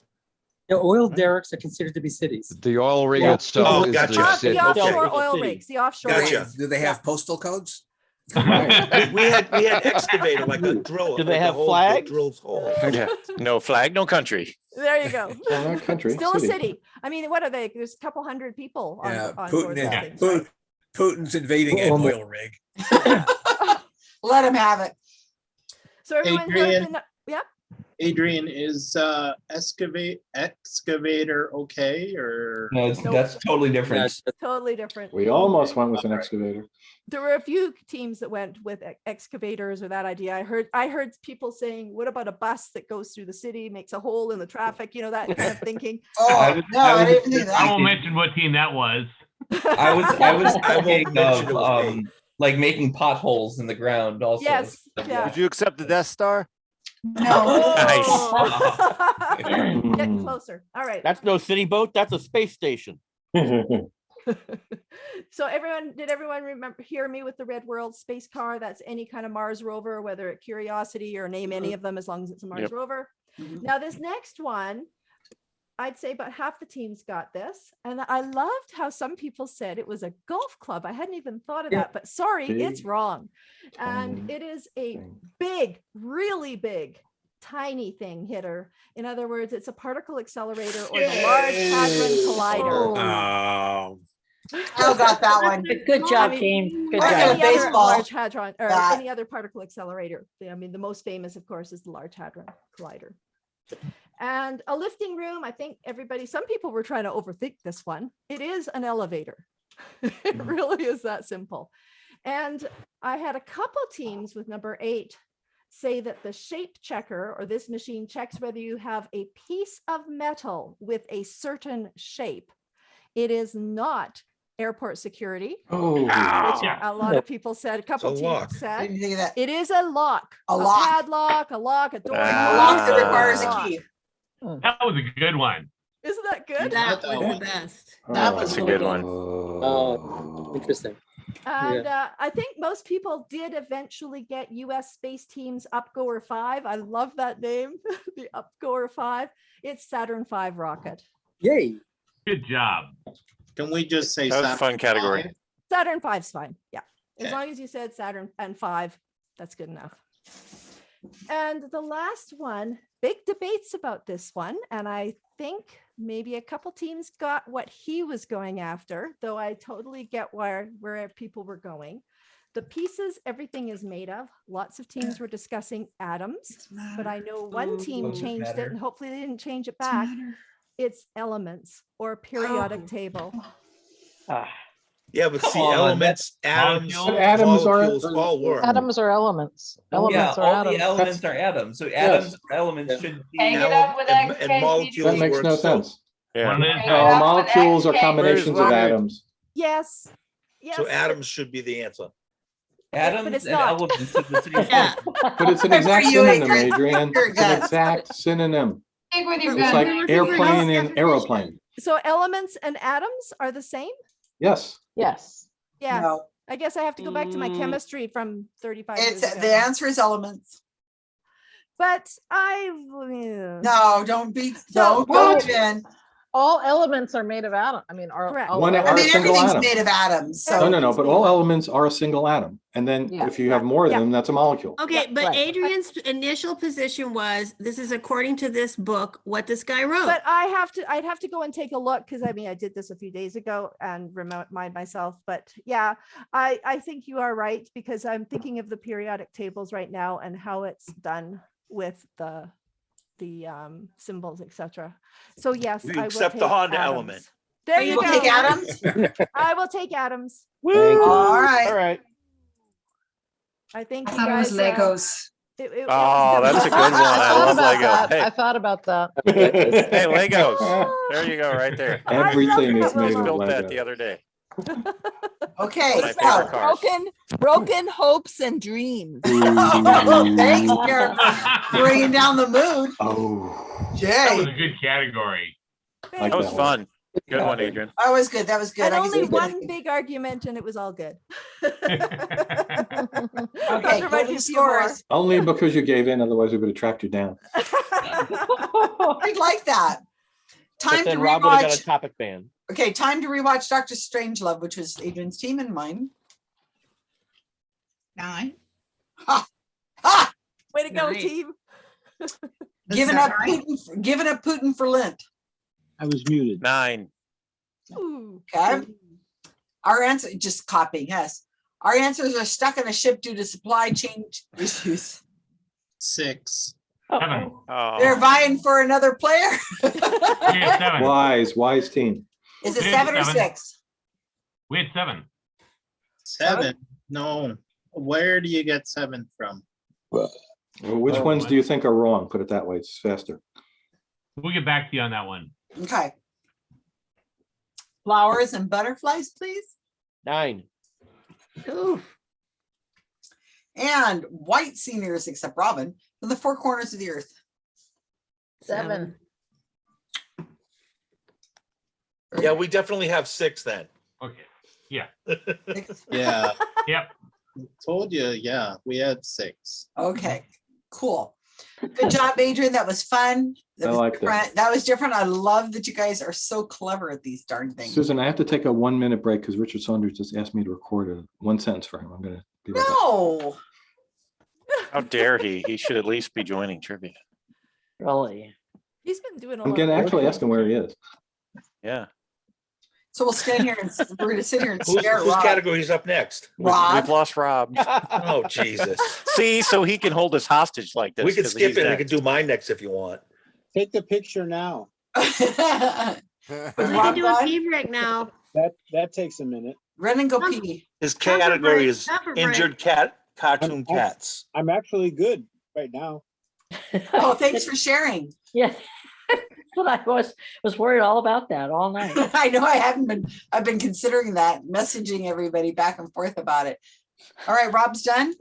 The oil derricks are considered to be cities. The oil rig Oh, itself is gotcha. the Off- city. The offshore Okay. oil rigs, the offshore. Gotcha. rigs. Do they have postal codes? We we had, we had excavator, like a drill. Do they have hole that flags? Drills holes. Yeah, no flag, no country. There you go. Well, not country, Still a city. city. I mean, what are they? There's a couple hundred people on, Yeah, on Putin, board those is- things. Putin, Putin's invading an oil rig. Let him have it. So everyone heard Adrian. the, yeah, Adrian, is uh excavate excavator okay or? No, it's, Nope. that's totally different. That's- totally different. We almost went with an excavator. there were a few teams that went with ex- excavators or that idea. I heard I heard people saying, "What about a bus that goes through the city, makes a hole in the traffic?" You know that kind of thinking. I Oh, was- no, I I didn't do I that. won't mention what team that was. I was I was thinking of it was me. um like making potholes in the ground also. Yes, Like, yeah. Would you accept the Death Star? No. Getting closer. All right. That's no city boat, that's a space station. so everyone, did everyone remember hear me with the Red World space car? That's any kind of Mars rover, whether it Curiosity or name any of them, as long as it's a Mars Yep. rover. Mhm. Now this next one, I'd say about half the teams got this, and I loved how some people said it was a golf club. I hadn't even thought of Yeah. that, but sorry, it's wrong. And tiny it is a big, really big, tiny thing hitter. In other words, it's a particle accelerator or the Large Hadron Collider. Oh. oh, Still got that one. Good good job, mean, team. Good I or got job. a any other baseball large hadron or bat. any other particle accelerator. I mean, the most famous, of course, is the Large Hadron Collider. And a lifting room, I think everybody, some people were trying to overthink this one. It is an elevator. It really is that simple. And I had a couple teams with number eight say that the shape checker or this machine checks whether you have a piece of metal with a certain shape. It is not airport security, Oh, which Yeah. a lot of people said, a couple a teams lock. Said. didn't think of that. It is a lock, A lock. padlock, a lock, a door. A Ah. lock that requires a key. That was a good one. Isn't that good? That that was the best. That oh, was a good one. Oh, interesting. And uh, I think most people did eventually get US Space Teams Upgoer 5. I love that name, the Upgoer 5. It's Saturn V rocket. Yay. Good job. Can we just say? That was a Saturn fun category. five? Saturn V's fine. Yeah. As Okay. long as you said Saturn and 5, that's good enough. And the last one, big debates about this one. And I think maybe a couple teams got what he was going after, though I totally get where, where people were going. The pieces everything is made of. Lots of teams were discussing atoms, but I know one team changed it and hopefully they didn't change it back. It's elements or periodic Oh. table. Ah. Yeah, but see, on, elements, atoms, Molecules? Atoms are- molecules, all work. Atoms are elements. Yeah, Elements are all the atoms. elements are atoms, so atoms or elements should Hang be. it up with And- and guys. molecules That makes works no too. sense. Yeah. One it uh, No, up molecules are combinations of atoms. Yes. Yes. So atoms should be the answer. Atoms it's and not. elements are the same Yeah. thing. But it's an exact you, synonym, Adrian. Adrian. You're It's an good. exact synonym. Stick with your It's like looking airplane and aeroplane. So elements and atoms are the same? Yes. Yes. Yeah. No, I guess I have to go back to my Mm. chemistry from 35 years it's, ago. the answer is elements. But I. No, don't be, So- don't go, Jen. All elements are made of atom. I mean, are. Correct. all One I Are a single everything's atom. made of atoms, so. No, no, no, but all elements are a single atom. And then Yeah. if you have more of Yeah. them, that's a molecule. Okay, Yeah, but right. Adrian's initial position was, this is according to this book, what this guy wrote. But I have to, I'd have to go and take a look because I mean, I did this a few days ago and remind myself. But yeah, I, I think you are right because I'm thinking of the periodic tables right now and how it's done with the, the um, symbols, etc. So yes, We I will accept the take Honda atoms. element. There You you will go. take atoms? I will take Adams. Thank you. All All right. right. I think I you thought it was guys. uh, Legos. it- it- it Oh, was that's a good one. I thought love about Lego. that. Hey, I thought about that. hey, Legos. There you go, right there. Everything that is one. made of Built that the other day. Okay, so. Broken, broken hopes and dreams. Oh, thanks, Karen, bringing down the mood. Oh. That was a good category. Like That was one. fun. Good one, Adrian. that was good, that was good. And I only one that. big argument and it was all good. Okay, Those are my closing few more. scores. Only because you gave in, otherwise we would have tracked you down. I'd like that. Time to then Rob would have got a topic ban. Okay, time to rewatch Doctor Strangelove, which was Adrian's team and mine. Nine. Ha! Ha! Way to go, Nice. team. Giving up Putin, for- giving up Putin for Lent. I was muted. Nine. Ooh. Okay. Our answer, just copying, us. Our answers are stuck on a ship due to supply chain issues. Six. Seven. They're Oh, vying for another player. We had seven. Wise, wise team. Is it Yeah, seven or seven. six? We had seven. Seven. No. Where do you get seven from? Well, Which Oh, ones what? do you think are wrong? Put it that way, it's faster. We'll get back to you on that one. Okay. Flowers and butterflies, please. Nine. Ooh, And white seniors, except Robin, from the four corners of the earth. Seven. Yeah, we definitely have six then. Okay. Yeah. Yeah, Yep. told you, yeah, we had six. Okay, cool. Good job, Adrian. That was fun. That I was like that. different. That was different. I love that you guys are so clever at these darn things. Susan, I have to take a one minute break because Richard Saunders just asked me to record a one sentence for him. I'm gonna. be right back. No, how dare he? He should at least be joining trivia. Really? He's been doing a I'm lot. gonna of actually ask him where he is. Yeah. So we'll stand here and s- we're gonna sit here and Whose, stare at whose Rob. category is up next? We- We've lost Rob. Oh, Jesus. See, so he can hold us hostage like this. We can 'cause skip he's it. We next. can do mine next if you want. Take the picture now. we can do a pee right now. That, that takes a minute. Run and go pee. His Cover category break, is cover break. injured cat, cartoon I'm- cats. I'm actually good right now. Oh, thanks for sharing. Yeah. But I was, was worried all about that all night. I know I haven't been, I've been considering that, messaging everybody back and forth about it. All right, Rob's done.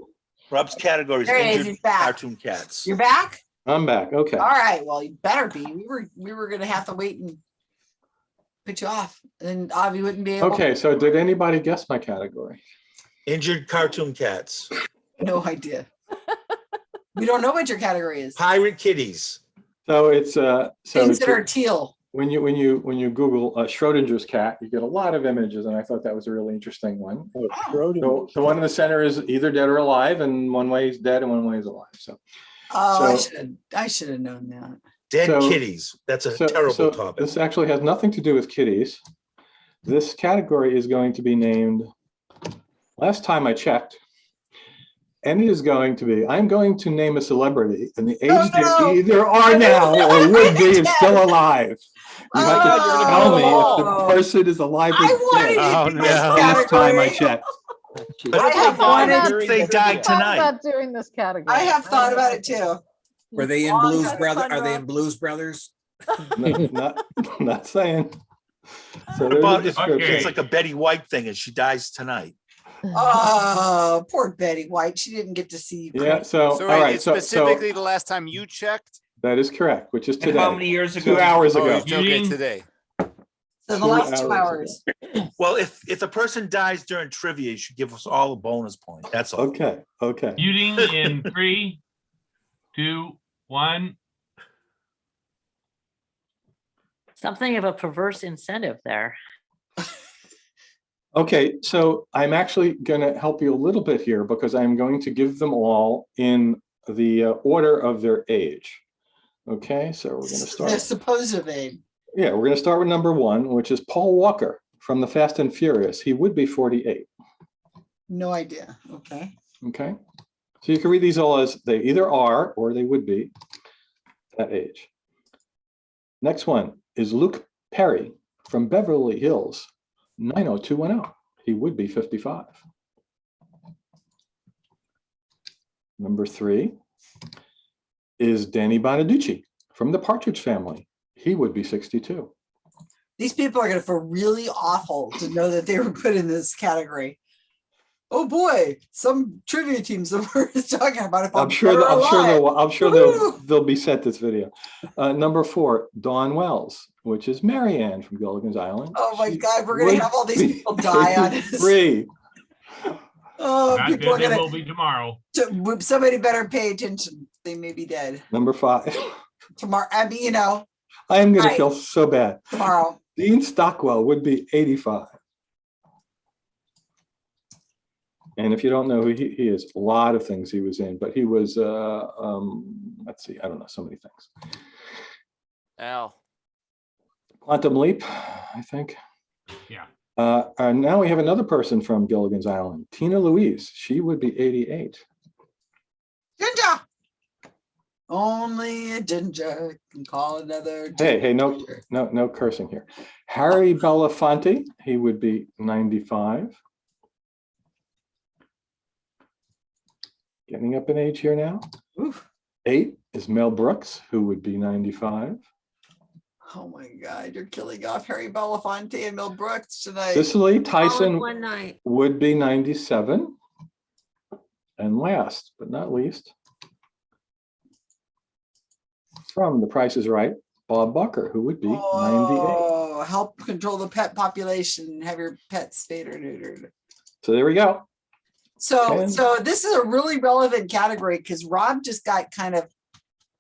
Rob's category is There he is, injured he's back. cartoon cats. You're back? I'm back. Okay. All right, well, you better be. We were, we were gonna have to wait and put you off, and Avi wouldn't be able. Okay, so did anybody guess my category? Injured cartoon cats. No idea. We don't know what your category is. Pirate kitties. So it's uh, so Things it's- that are teal. when you when you when you Google uh, Schrodinger's cat, you get a lot of images, and I thought that was a really interesting one. Oh, So the one in the center is either dead or alive, and one way is dead and one way is alive. So Oh, I should have, I should have known that. Dead So- kitties. That's a so, terrible so topic. this actually has nothing to do with kitties. This category is going to be named. Last time I checked, And it is going to be, I'm going to name a celebrity and the age No, no. they either are now or would be if still alive. You oh. have to tell me if the Oh. person is alive or I wanted dead. Oh, to be this oh, no. Last time I category. checked. But I have they died- wanted- if they died Thought tonight. about doing this category. I have thought about it too. Were they in Blues had Brother? fun, Are they in Blues Brothers? No, Not, not saying. So there's a But if- description. it's like a Betty White thing and she dies tonight. Oh, poor Betty White. She didn't get to see. you Yeah, cry. so, all So wait, right, it's so, so specifically the last time you checked? that is correct, which is And how many years ago? two hours Oh, ago. it's okay today. So the two last two hours hours. Well, if, if a person dies during trivia, you should give us all a bonus point. That's all. Okay, okay. Muting in three, two, one. Something of a perverse incentive there. Okay, so I'm actually gonna help you a little bit here because I'm going to give them all in the uh, order of their age. Okay, so we're gonna Their start, supposed age. yeah, we're gonna start with number one, which is Paul Walker from the Fast and Furious. He would be 48, No idea. Okay. okay? So you can read these all as they either are or they would be that age. Next one is Luke Perry from Beverly Hills, 90210. He would be 55. Number three is Danny Bonaducci from the Partridge Family. He would be 62. These people are gonna feel really awful to know that they were put in this category. Oh, boy, some trivia teams we're talking about. it. I'm sure, that- or I'm sure they'll, I'm sure they'll, they'll be sent this video. Uh, number four, Dawn Wells, which is Mary Ann from Gilligan's Island. Oh my She God, we're gonna have all these people die on this. 53. Oh, Not people are gonna, will be tomorrow. to- somebody better pay attention. They may be dead Number five, tomorrow. I mean, you know, I am gonna Right. feel so bad. tomorrow. Dean Stockwell would be 85. And if you don't know who he, he is, a lot of things he was in, but he was, uh, um, let's see, I don't know, so many things. Al. Quantum Leap, I think. Yeah. Uh, and now we have another person from Gilligan's Island, Tina Louise. She would be 88. Ginger. Only a ginger can call another. Hey, hey, no, no, no cursing here. Harry Belafonte, he would be 95. Getting up in age here now. Oof. Eight is Mel Brooks, who would be 95. Oh my God, you're killing off Harry Belafonte and Mel Brooks tonight. Cicely Tyson One night. would be 97. And last but not least, from The Price is Right, Bob Barker, who would be 98. Oh, help control the pet population. Have your pets spayed or neutered. So there we go. So, And- so this is a really relevant category because Rob just got kind of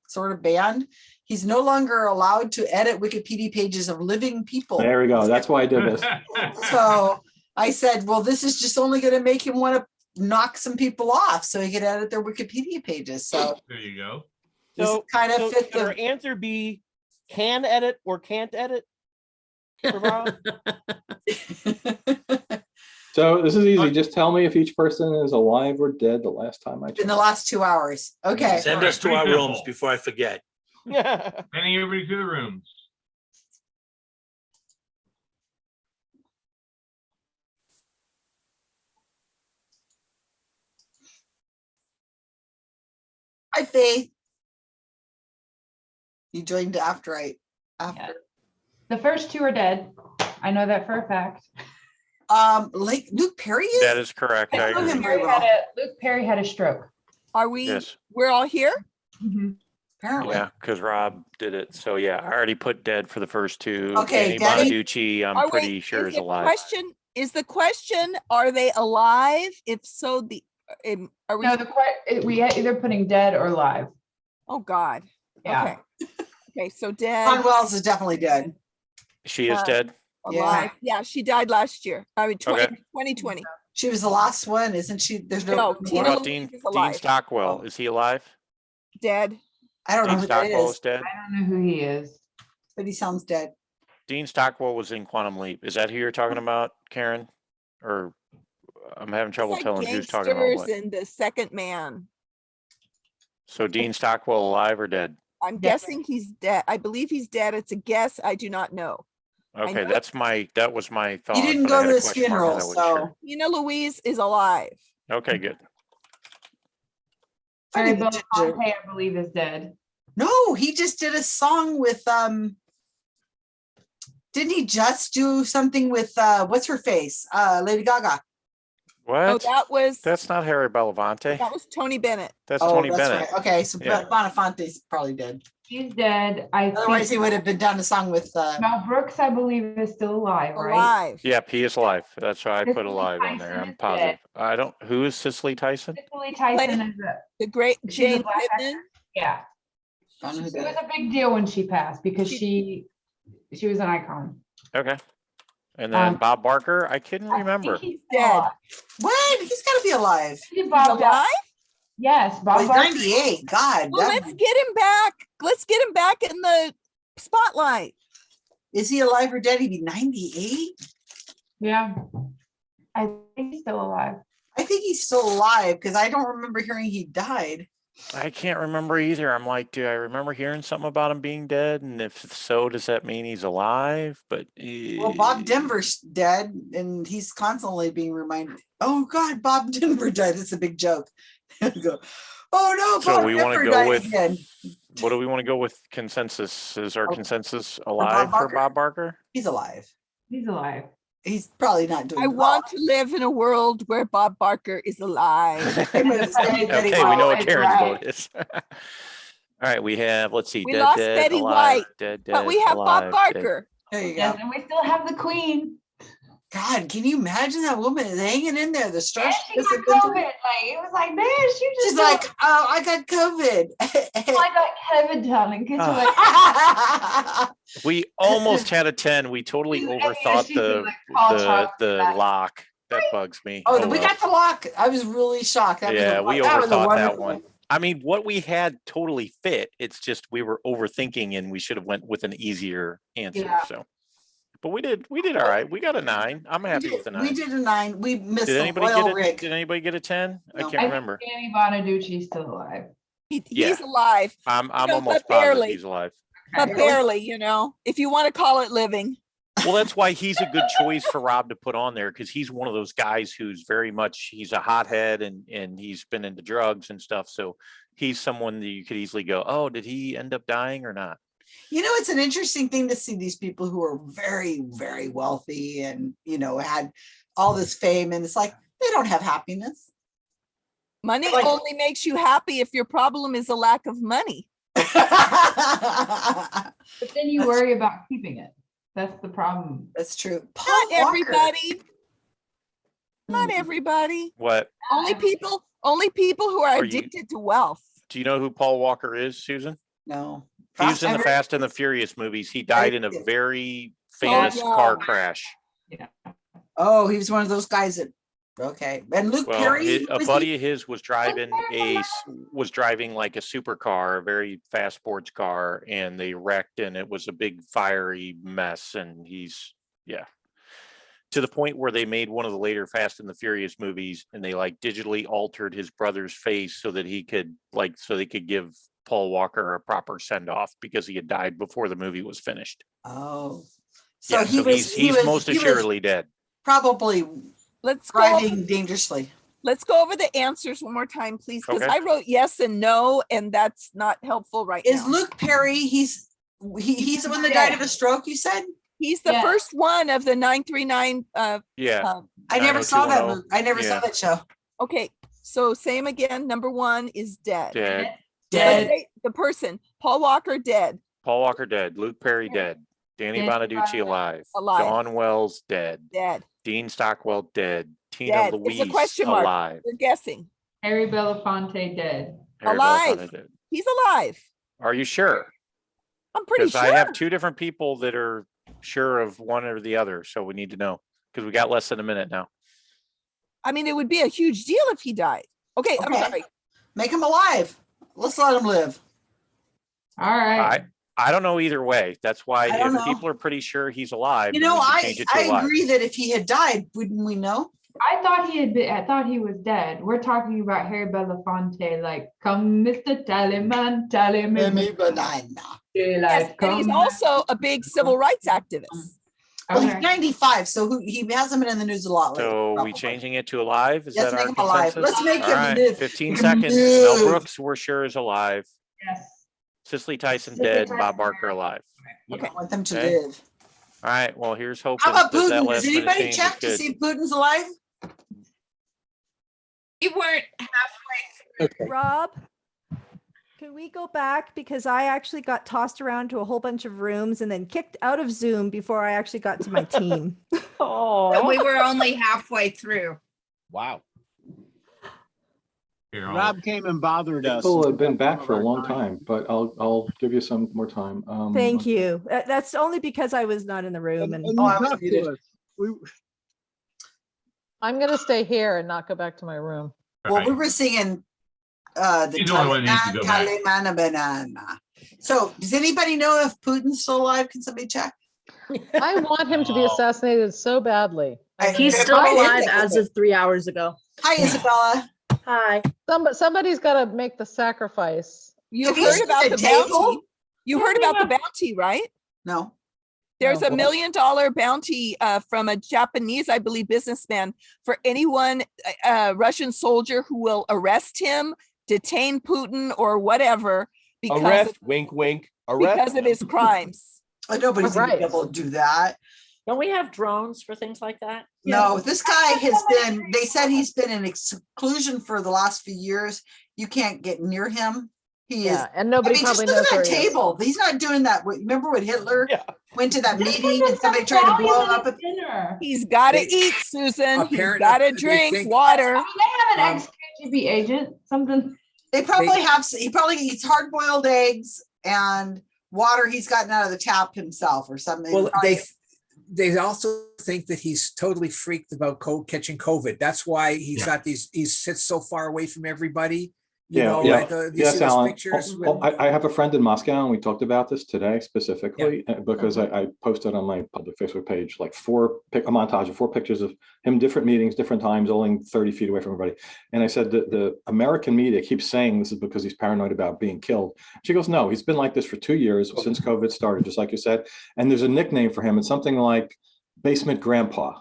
sort of banned. He's no longer allowed to edit Wikipedia pages of living people. There we go. That's why I did this. So I said, well, this is just only going to make him want to knock some people off so he can edit their Wikipedia pages. So There you go. So, kind of so fit should our the, answer be can edit or can't edit? So this is easy. Just tell me if each person is alive or dead the last time I in the last two hours. Okay. Send us to our rooms before I forget. Sending everybody to the rooms. Hi, Faith. You joined after right after. The first two are dead. I know that for a fact. Um, like Luke Perry is? That is correct. I know him agree. very Perry had a- Luke Perry had a stroke. Are we, Yes, we're all here? Apparently. yeah, because Rob did it. So yeah, I already put dead for the first two. Okay, Danny Danny- Bonaducci, I'm Are we- pretty sure is the alive. Question, is the question, are they alive? If so, the, um, are we, No, the que- we had either putting dead or live. oh, God. Yeah. Okay. Okay, so Dawn dead, Wells is definitely dead. She is uh, dead. Yeah. alive. Yeah, she died last year. I mean, Okay. 20 2020. She was the last one, isn't she? There's no. No. What Tina about Louise Dean, is Dean alive. Stockwell? Is he alive? Dead. I don't know Dean who that Stockwell is is, dead. I don't know who he is. but he sounds dead. Dean Stockwell was in Quantum Leap. Is that who you're talking oh. about, Karen? Or I'm having trouble like telling who's talking about gangsters what. And the second man. So Dean Stockwell alive or dead? I'm guessing he's dead. I believe he's dead. It's a guess. I do not know. Okay, know- that's my, that was my thought. You didn't but go had to a his question mark I funeral, wasn't sure. so. Tina Louise is alive. Okay, good. Funny Barry the. Belafonte, I believe, is dead. No, he just did a song with, um, didn't he just do something with, uh, what's her face? Uh, Lady Gaga. What? Oh, that was, That's not Harry Belafonte. that was Tony Bennett. That's Oh, Tony that's Bennett. right. Okay, so Yeah. Bonafonte's probably dead. He's dead. I Otherwise, he think would have been done a song with, uh, Mel Brooks, I believe, is still alive, right? Alive. Yep, he is alive. That's why I put Cicely alive on there. Tyson I'm is positive. dead. I don't, who is Cicely Tyson? Cicely Tyson is a, The great she's a Jane black Pittman. Yeah. don't know who It was is. a big deal when she passed because she, she was an icon. Okay. And then Um, Bob Barker, I couldn't I think remember. He's Dead. dead. what? He's gotta be alive. He's Bob Bar- alive? Yes, Oh, Bob he's Barker. ninety-eight, God. Well, that- let's get him back. Let's get him back in the spotlight. Is he alive or dead? He'd be ninety-eight? Yeah. I think he's still alive. I think he's still alive, because I don't remember hearing he died. I can't remember either. I'm like, do I remember hearing something about him being dead? And if so, does that mean he's alive? But Well, Bob Denver's dead, and he's constantly being reminded, oh, God, Bob Denver died. It's a big joke. Go, Oh, no, So Bob we want Denver to go died with, again. What do we want to go with consensus? Is our Oh, consensus alive for Barker? Bob Barker? He's alive. He's alive. He's probably not doing I well. want to live in a world where Bob Barker is alive. Same with Betty Okay, we know what White, Karen's right. vote is. All right, we have, let's see. We dead, lost dead, Betty alive, White, Dead, But we dead, have Bob alive, dead. Barker. There you go. and we still have the queen. God, can you imagine that woman is hanging in there? The stress. stars. she got COVID. Like, it was like, man, she just. She's like, oh, I got COVID. Oh, I got COVID, darling. 'cause you're like, We almost had a ten. We totally overthought she the, like, call the, the back. lock. That bugs me. Oh, Oh, we well. got the lock. I was really shocked. That Yeah, wo- we that was overthought that wonderful one. I mean, what we had totally fit. It's just we were overthinking and we should have went with an easier answer, Yeah. so. But we did, we did all right. We got a nine. I'm happy did- with a nine. We did a nine. We missed Did anybody oil get a, rig. did anybody get a ten? I can't I remember. Danny Bonaducci's still alive. He, Yeah. He's alive, I'm, I'm know, almost but positive barely. he's alive. but Okay. barely, you know, if you want to call it living. Well, that's why he's a good choice for Rob to put on there because he's one of those guys who's very much he's a hothead and and he's been into drugs and stuff. So he's someone that you could easily go, oh, did he end up dying or not? You know, it's an interesting thing to see these people who are very, very wealthy and, you know, had all this fame and it's like, they don't have happiness. Money Like- only makes you happy if your problem is a lack of money. But then you worry about keeping it. That's the problem. That's true. Paul Not Walker. everybody. Not Hmm. everybody. What Only people, only people who are Are you- addicted to wealth. do you know who Paul Walker is, Susan? No. He was in the Fast and the Furious movies. He died in a very famous yeah. car crash. Oh, he was one of those guys that, okay. And Luke Well, Perry. hi- who a was buddy he? of his was driving a s- was driving like a supercar, a very fast sports car, and they wrecked, and it was a big fiery mess. And he's yeah, to the point where they made one of the later Fast and the Furious movies, and they like digitally altered his brother's face so that he could like so they could give Paul Walker a proper send off because he had died before the movie was finished. Oh. So yeah, he so was, he's he he's was, most assuredly dead. probably Let's go. driving dangerously. Let's go over the answers one more time, please, because Okay. I wrote yes and no, and that's not helpful right Is now. Luke Perry, he's, he, he's the one that died of a stroke, you said? He's the Yeah. first one of the nine three nine. Uh, Yeah. um, I never saw that movie. I never saw that show. okay, so same again. Number one is dead. Dead. But Dead. they- The person, Paul Walker, dead. Paul Walker dead. Luke Perry dead. Danny Danny Bonaducci Bonaducci alive. Alive. Dawn Wells dead. Dead. Dean Stockwell dead. Tina Dead. Louise It's a question mark. alive. We're guessing. Harry Belafonte dead. Harry Alive. Belafonte dead. He's alive. Are you sure? I'm pretty Because sure. I have two different people that are sure of one or the other, so we need to know. Because we got less than a minute now. I mean, it would be a huge deal if he died. Okay, I'm Okay. sorry. Make him alive. Let's let him live. All right. I I don't know either way. That's why if know. people are pretty sure he's alive, You know, we I, change I alive. agree that if he had died, wouldn't we know? I thought he had been, I thought he was dead. We're talking about Harry Belafonte, like, come, Mr. Tallyman, Tallyman. Amy Banana. Yes, and he's also a big civil rights activist. Well, he's Okay. ninety-five, so who, he hasn't been in the news a lot lately. So we probably. changing it to alive? Is Let's that our make him alive. consensus? Let's make All him right, live. Fifteen seconds. Mel live. Brooks, we're sure is alive. Yes. Cicely Tyson Cicely dead, Tyson Bob Barker alive. I want them to Okay. live. All right, well, here's hoping How about that that Putin? last Does minute anybody change is check to good. see if Putin's alive? We weren't halfway through. Rob, can we go back? Because I actually got tossed around to a whole bunch of rooms and then kicked out of Zoom before I actually got to my team. But Oh, we were only halfway through. Wow. Here, Rob came and bothered us. People have been back for a long time, but I'll, I'll give you some more time. Um, Thank you. That's only because I was not in the room And- and and Oh, I was muted. We... I'm gonna stay here and not go back to my room. Well, we were singing uh the He's the only one that needs to Taliban, go back. Taliban banana. So does anybody know if Putin's still alive? Can somebody check? I want him to be assassinated so badly. He's still alive as of three hours ago. Hi Isabella. Hi. Somebody, somebody's gotta make the sacrifice. You Have heard seen about the the table? bounty? You heard about the bounty, right? No. There's No. a million dollar bounty uh, from a Japanese, I believe, businessman for anyone, uh, uh, Russian soldier who will arrest him, detain Putin or whatever because Arrest, of, wink, wink, arrest. because of his crimes. Uh, Nobody's gonna be able to do that. don't we have drones for things like that? No, this guy has been, they said he's been in exclusion for the last few years. You can't get near him. He is, Yeah, and I nobody mean, just probably look knows at where that he is. table. He's not doing that. Remember when Hitler Yeah. went to that Just meeting and somebody tried to blow him up? at at- Dinner. He's got to eat, Susan. He's Apparently, got to drink think- water. I mean, they have an Um, ex-KGB agent, something. They probably have, he probably eats hard boiled eggs and water he's gotten out of the tap himself or something. Well, they, they also think that he's totally freaked about co- catching COVID. That's why he's Yeah. got these, he sits so far away from everybody. You Yeah, know, yeah. like, uh, Yes, Alan. pictures? Oh, oh, I, I have a friend in Moscow and we talked about this today specifically uh, because I, I posted on my public Facebook page, like four, pic- a montage of four pictures of him, different meetings, different times, only 30 feet away from everybody. And I said that the American media keeps saying this is because he's paranoid about being killed. She goes, no, he's been like this for two years since COVID started, just like you said. And there's a nickname for him. It's something like basement grandpa.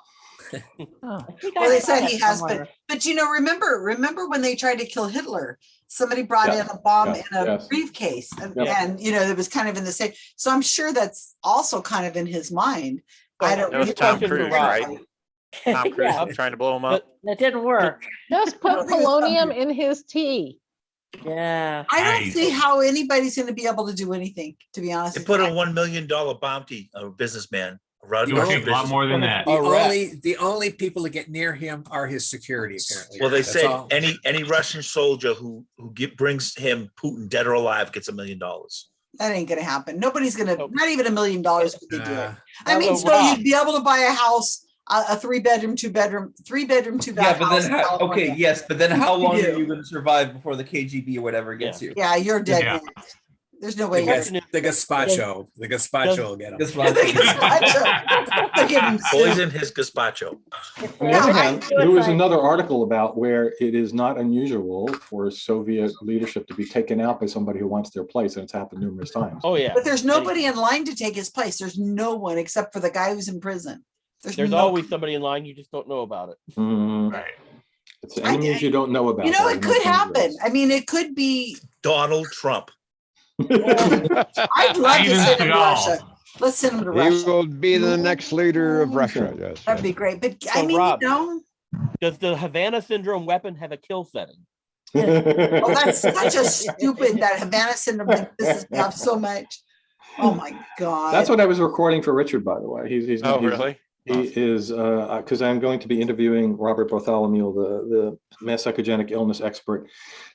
Oh. Well, they said he has been, somewhere. but you know, remember, remember when they tried to kill Hitler? Somebody brought Yeah, in a bomb yeah, in a yes. briefcase and, Yeah. and, you know, it was kind of in the same, so I'm sure that's also kind of in his mind. I don't. That was he Tom doesn't Cruise, know. right? Tom Cruise Yeah, trying to blow him up. That didn't work. Just put think it's something- polonium in his tea. Yeah. I don't Nice. see how anybody's gonna be able to do anything, to be honest. They put a one million dollar bounty, on a businessman. A Rud- It would Russian take a lot more than that. The only, the only people that get near him are his security apparently. Well, they That's said all. any, any Russian soldier who, who get, brings him Putin dead or alive gets a million dollars. That ain't gonna happen. Nobody's gonna, Nope. not even a million dollars would they do it. I mean, so Rob- you'd be able to buy a house, a, a three bedroom, two bedroom, three bedroom, two bedroom. Yeah, but house. then, how, okay, yes, but then how long Yeah. are you gonna survive before the KGB or whatever gets you? Yeah, you're dead. Yeah. Next. There's no way. you're- gas- the gazpacho, the gazpacho will get him. Guess what? They're getting sick. Poison his gazpacho. On the other hand, there was another article about where it is not unusual for Soviet leadership to be taken out by somebody who wants their place, and it's happened numerous times. Oh, yeah. But there's nobody in line to take his place. There's no one except for the guy who's in prison. There's no- always somebody in line, you just don't know about it. Mhm. Right. It's enemies you don't know about. You know, it could happen. I mean, it could be, Donald Trump. I'd love to Steven send him to Russia. Let's send him to Russia. He Russia. will be the next leader of Russia, yes. That'd be great. But I So, mean, you know, Does the Havana syndrome weapon have a kill setting? well, oh, that's such a stupid, that Havana syndrome thing pisses me off so much. Oh my God. That's what I was recording for Richard, by the way. He's, he's. Oh, he's- really? He is, uh, because I'm going to be interviewing Robert Bartholomew, the, the mass psychogenic illness expert,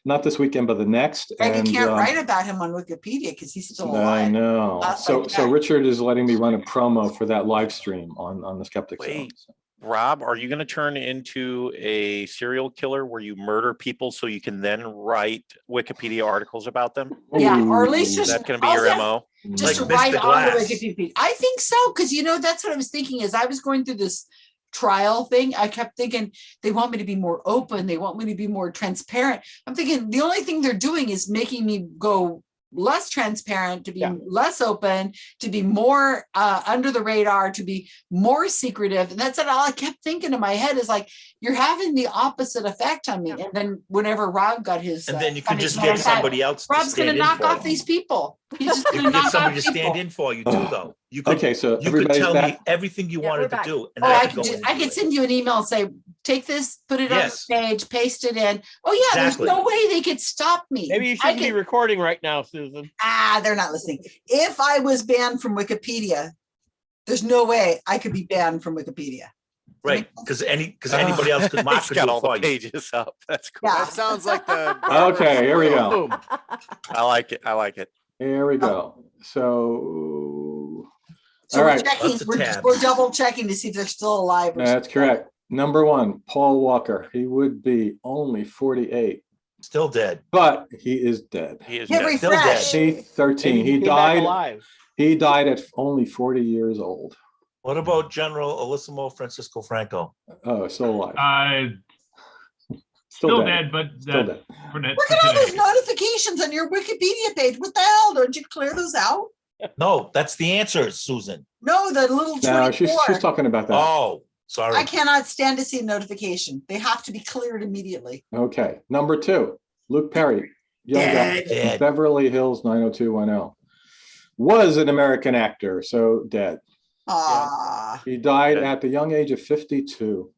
not this weekend, but the next. And you can't um, write about him on Wikipedia because he's still alive. I know. Uh, So, like so. Richard is letting me run a promo for that live stream on, on the Skeptic Zone. Wait. Rob, are you gonna turn into a serial killer where you murder people so you can then write Wikipedia articles about them? Yeah, or at least just. that gonna be your MO? Just to Like write Mr. on the Glass. Wikipedia. I think so, because you know, that's what I was thinking is I was going through this trial thing, I kept thinking, they want me to be more open, they want me to be more transparent. I'm thinking, the only thing they're doing is making me go less transparent, to be less open, to be more uh, under the radar, to be more secretive. And that's it. all I kept thinking in my head is like, you're having the opposite effect on me. And then whenever Rob got his. And uh, then you could funny just get I thought, somebody else to Rob's gonna in knock for off you. these people. He's just You gonna could get knock somebody off to stand people. in for you too, though. You could, Okay, so you could everybody's tell me everything you Yeah, wanted to do. and Oh, I I could could, go ju- I could send you an email and say, take this, put it on the Yes. page, paste it in. Oh yeah, there's no way they could stop me. Maybe you shouldn't be recording right now, Susan. Ah, they're not listening. If I was banned from Wikipedia, there's no way I could be banned from Wikipedia. Right, because any, because anybody else could He's market got all the pages up. That's cool. Yeah. That sounds like the. Okay, here we go. Boom. I like it. I like it. Here we go. So, So all we're right, checking, we're, tabs. we're double checking to see if they're still alive. or that's correct. Number one, Paul Walker. He would be only 48, Still dead. but he is dead. He is dead. Still dead. refresh. C thirteen. Maybe He died. alive. He died at only 40 years old. What about Generalissimo Francisco Franco? Oh, still alive. Uh, still dead, but Still that's dead. for that. Look for at all those notifications on your Wikipedia page. What the hell? Don't you clear those out? No, that's the answer, Susan. No, the little No, she's, she's talking about that. Oh, I cannot stand to see a notification. They have to be cleared immediately. Okay, number two, Luke Perry, young guy, Dead. Dead. Beverly Hills 90210. Was an American actor, so dead. Ah, He died Yeah. at the young age of 52.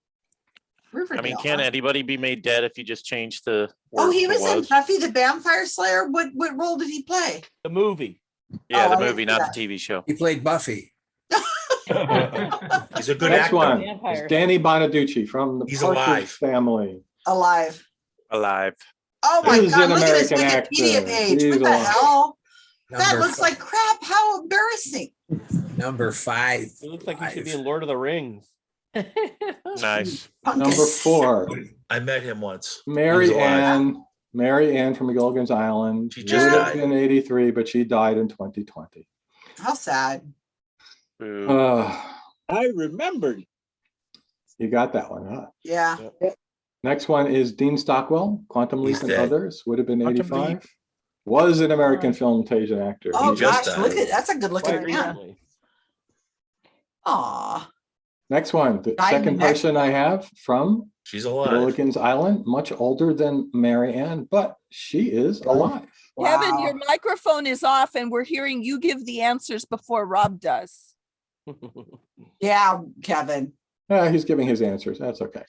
Riverdale. I mean, can anybody be made dead if you just change the Oh, he to was in? Buffy the Vampire Slayer. What, what role did he play? The movie. Yeah, Oh, the movie, not that. the TV show. He played Buffy. He's a good Next actor. one is Danny Bonaducci from the He's Partridge alive. family. Alive. Alive. Oh my He's God, an look at his Wikipedia actor. page. He's What the alive. hell? That looks fi- like crap. How embarrassing. Number five. It looks like he should be in Lord of the Rings. Nice. Number four, I met him once. Mary He was alive. Ann, Mary Ann from Gilligan's Island. She just lived died. In 83, but she died in 2020. How sad. Boo. Uh, I remembered. You got that one, huh? Yeah. Next one is Dean Stockwell, Quantum Leap and. Others, would have been Quantum 85. Leap. Was an American film and television actor. Oh He just gosh, died. look at, that's a good looking man. recently. Aw. Next one, the Died second person I have from She's alive. Gilligan's Island, much older than Mary Ann, but she is alive. Kevin, your microphone is off and we're hearing you give the answers before Rob does. Yeah, Kevin. Yeah, he's giving his answers. That's okay.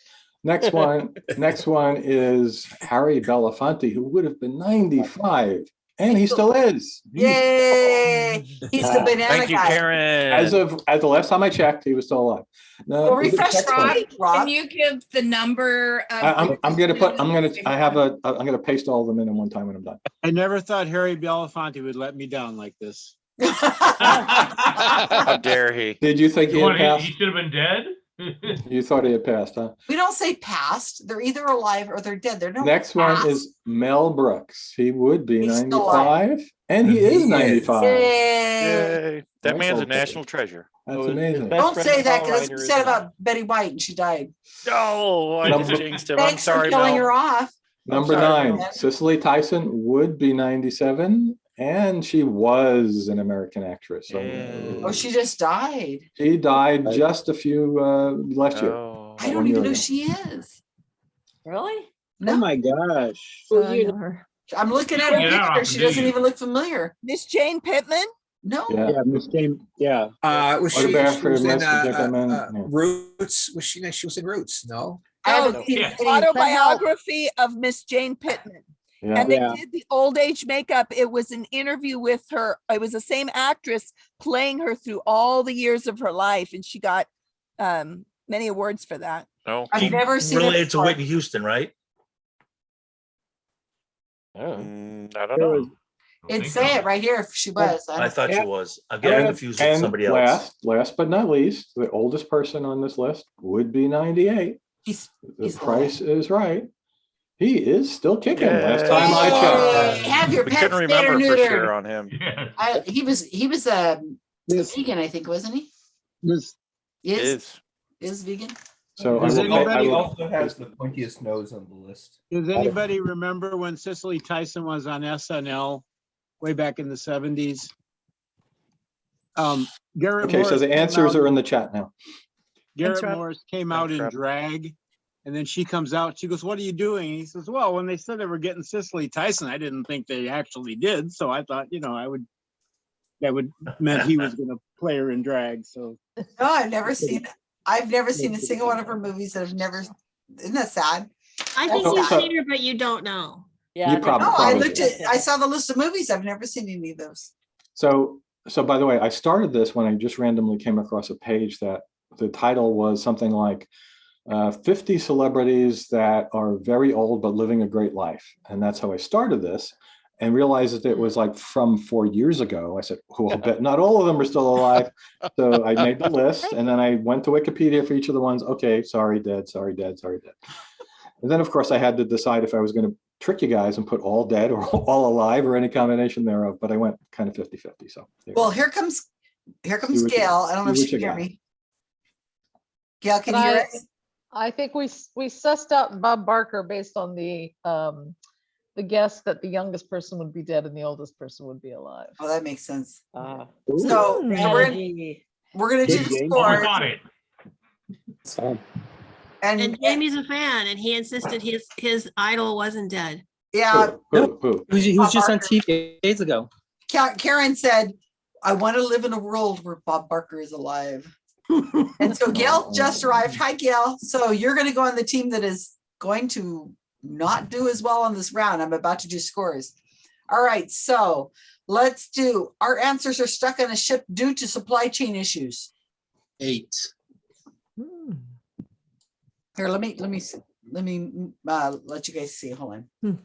Next one, next one is Harry Belafonte, who would have been 95, and he still is. Yay. He's the banana Thank you, guy. Karen. As of as the last time I checked, he was still alive. No, Well, refresh next. Rob. Can you give the number? of I, I'm I'm gonna put I'm gonna? I have a I'm gonna paste all of them in in one time when I'm done. I never thought Harry Belafonte would let me down like this. How dare he? Did you think he You had want- He passed? he should have been dead? You thought he had passed, huh? We don't say passed. They're either alive or they're dead. They're no. Next one is Mel Brooks. He would be He's 95, and he he is is. 95. Yay. Yay. That Nice man's a old national treasure. That's So his- his amazing. Don't say that because Reiner it's is said about Betty White and she died. Oh, I just Number- jinxed him. I'm Thanks for sorry, killing her Mel. off. Number sorry, nine, Mel. Cicely Tyson would be 97, and she was an American actress. So. Oh, she just died. she died just a few uh, last year. Oh. I don't even know who she is. Really? Oh my gosh. So Well, I you know her. I'm looking at her Yeah, picture. She do doesn't even look familiar. Miss Jane Pittman? No. Yeah. Yeah, Miss Jane, yeah. Uh, was she, about she was in, Mr. uh, uh, Gentleman? uh, Yeah. Roots? Was she, she was in Roots, no? Oh, seen yeah. Autobiography of Miss Jane Pittman. Yeah. And they Yeah. did the old age makeup. It was an interview with her. It was the same actress playing her through all the years of her life. And she got um, many awards for that. No. I've never seen it Related to. Whitney Houston, right? Oh. Mm, I don't know. was- It'd say it right here if she was. I I don't- thought she was. I'm getting And- confused with somebody else. Last, last but not least, the oldest person on this list would be 98. He's, The He's price is right. He is still kicking. Last time I Yay. checked. have your we couldn't remember for sure on him. Yeah. I, he was, he was a Miss, vegan, I think, wasn't he? Miss, Is, Is. is vegan? So I Does will, I anybody- will- also has the pointiest nose on the list. Does anybody remember when Cicely Tyson was on SNL way back in the seventies? Um, Garrett. okay, so the answers out- are in the chat now. Garrett Morris came out in Rob. drag. And then she comes out, she goes, what are you doing? He says, well, when they said they were getting Cicely Tyson, I didn't think they actually did. So I thought, you know, I would, that would, meant he was gonna play her in drag, so. No, I've never seen, I've never seen a single one of her movies that I've never, isn't that sad? I think you've seen her, but you don't know. Yeah. You I think- probably- No, I probably looked at, I saw the list of movies. I've never seen any of those. So, so by the way, I started this when I just randomly came across a page that the title was something like uh, 50 celebrities that are very old but living a great life. And that's how I started this and realized that it was like from four years ago. I said, well, I bet not all of them are still alive. So I made the list and then I went to Wikipedia for each of the ones. Okay, sorry, dead, sorry, dead, sorry, dead. And then, of course, I had to decide if I was going to trick you guys and put all dead or all alive or any combination thereof, but I went kind of 50 50. So there you go. Well, here comes, here comes Gail. I don't know if see she can you hear got. me. Gail, can you hear I- us? I think we, we sussed out Bob Barker based on the, um, the guess that the youngest person would be dead and the oldest person would be alive. Oh, that makes sense. Uh, So Ooh. we're, strategy. we're gonna do Good the game. Oh, I got it. So, and, And Jamie's a fan and he insisted his, his idol wasn't dead. yeah, Who, who? he was, he was Bob just on TV days ago. Karen said, I want to live in a world where Bob Barker is alive. And so Gail just arrived. Hi, Gail. So you're gonna go on the team that is going to not do as well on this round. I'm about to do scores. All right, so let's do, our answers are stuck on a ship due to supply chain issues. Eight. Hmm. Here, let me, let me, let me, uh, let you guys see. Hold on. Hmm.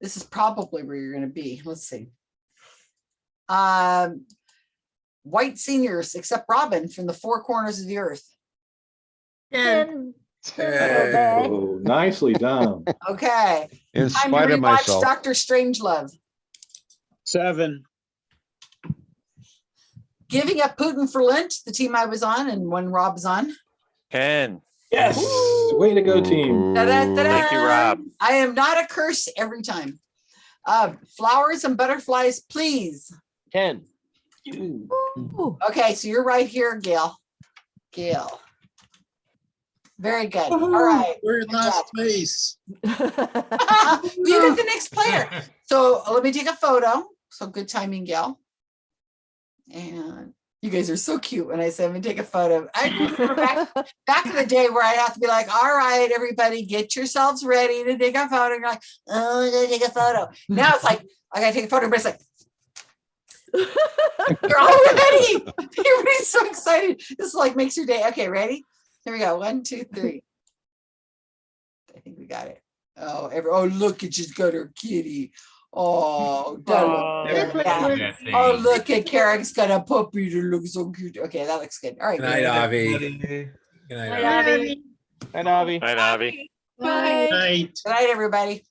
This is probably where you're gonna be. Let's see. Um, white seniors, except Robin from the four corners of the earth. Dead. Oh, nicely done. Okay. In Time to spite of myself. Dr. Strangelove. Seven. Giving up Putin for Lent, the team I was on and when Rob's on. Ten. Yes. Way to go, team. Da-da-da-da. Thank you, Rob. I am not a curse every time. Uh, flowers and butterflies, please. Ken. Ooh. Okay, so you're right here, Gail. Gail. Very good. All right. We're in Good last job. place. you get the next player. So uh, let me take a photo. So good timing, Gail. And you guys are so cute when I say I'm gonna take a photo. I remember back, back in the day where I'd have to be like, all right, everybody, get yourselves ready to take a photo. And you're like, oh, I'm gonna take a photo. Now it's like, I gotta take a photo, but it's like, you're all ready. Everybody's so excited. This like makes your day. Okay, ready? Here we go. One, two, three. I think we got it. Oh, every, oh, look at she's got her kitty. Oh, that look- Oh, look yeah. That. Oh, look at Karen's got a puppy that looks so cute. Okay, that looks good. All right. Good night, good. Avi. Good night, Hi, Avi. Abby. Hi, Navi. Hi, Navi. Bye. Night. Good night, everybody.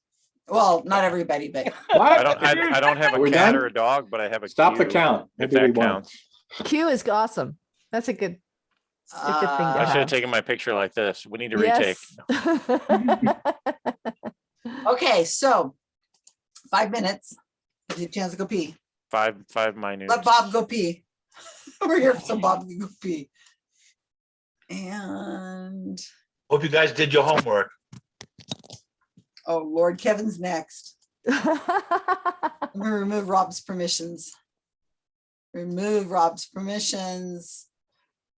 Well, not everybody, but I don't, I, I don't have a we cat done? or a dog, but I have a. Stop the cue, count. If Maybe we that won't. counts. Q is awesome. That's a good, a good thing Uh, to I should have have. taken my picture like this. We need to retake. Yes. okay, so five minutes. Give you a chance to go pee. Five, five minutes. Let Bob go pee. We're here so Bob can go pee. And Hope you guys did your homework. Oh Lord, Kevin's next. I'm gonna remove Rob's permissions. Remove Rob's permissions.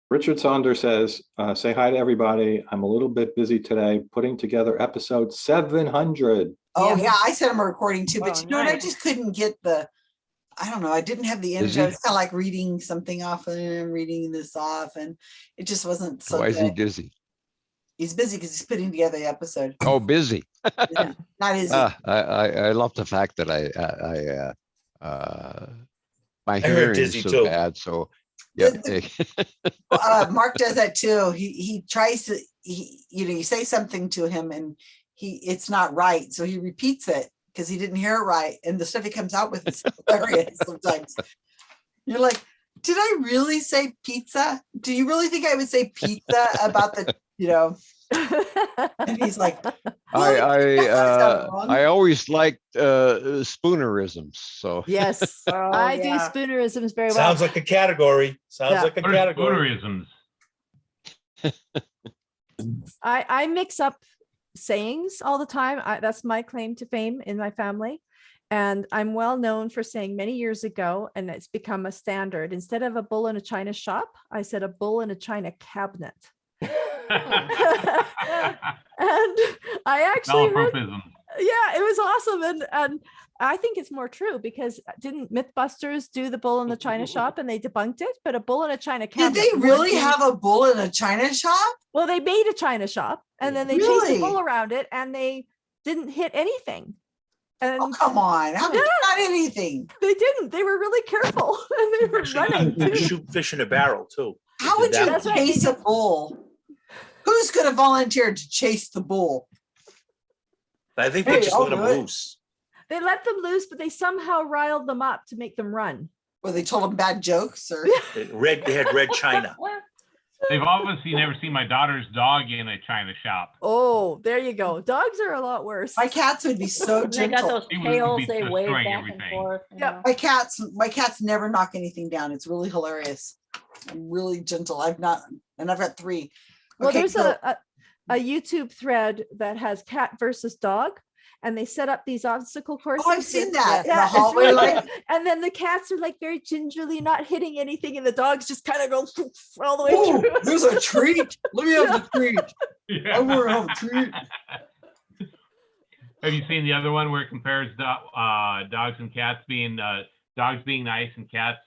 Richard Saunders says, uh, say hi to everybody. I'm a little bit busy today putting together episode 700. Oh, Yeah. yeah, I sent him a recording too, but Oh, you know what? I just couldn't get the, I don't know, I didn't have the Is intro. he- It's kind of like reading something off and reading this off and it just wasn't so Why is he dizzy? He's busy because he's putting together the episode. Oh, busy. Yeah, Not easy. Ah, I, I, I love the fact that I, I, I, uh, uh, my heard hearing is so too. bad, so, yeah. uh, Mark does that too. He, he tries to, he, you know, you say something to him and he, it's not right. So he repeats it because he didn't hear it right. And the stuff he comes out with is hilarious sometimes. You're like, Did I really say pizza? Do you really think I would say pizza about the, you know? And he's like, I, I, uh. I always liked, uh, spoonerisms, so. Yes, Oh, I do spoonerisms very well. Sounds like a category. Sounds Yeah. like a What category. spoonerisms? I, I mix up sayings all the time. I, that's my claim to fame in my family. And I'm well known for saying many years ago, and it's become a standard. Instead of a bull in a china shop, I said a bull in a china cabinet. And I actually heard, yeah, it was awesome. And and I think it's more true because didn't Mythbusters do the bull in the china shop and they debunked it? But a bull in a china Did they really be- have a bull in a china shop? well, they made a china shop and then they chased Really? a bull around it and they didn't hit anything. Oh, and Oh, come on. How Yeah. not anything? they didn't. They were really careful and they were Actually, running. too. Shoot fish in a barrel too. How would you that. Right, chase a bull? Who's gonna volunteer to chase the bull? I think Hey, they just I'll let them it. loose. They let them loose, but they somehow riled them up to make them run. Well, they told them bad jokes or? They- Red, they had red china. They've obviously never seen my daughter's dog in a china shop. Oh, there you go. Dogs are a lot worse. My cats would be so They got gentle. those would- would tails, be they wave destroying back and forth. you Yep. know. My cats, my cats never knock anything down. It's really hilarious. I'm really gentle. I've not, and I've got three. Well, Okay, there's so- a, a a YouTube thread that has cat versus dog, and they set up these obstacle courses. Oh, I've seen that in the Yeah, it's hallway, really like- And then the cats are like very gingerly not hitting anything, and the dogs just kind of go all the way Oh, through. there's a treat. Let me have the treat. I want to have a treat. Have you seen the other one where it compares do- uh, dogs and cats being uh, dogs being nice and cats?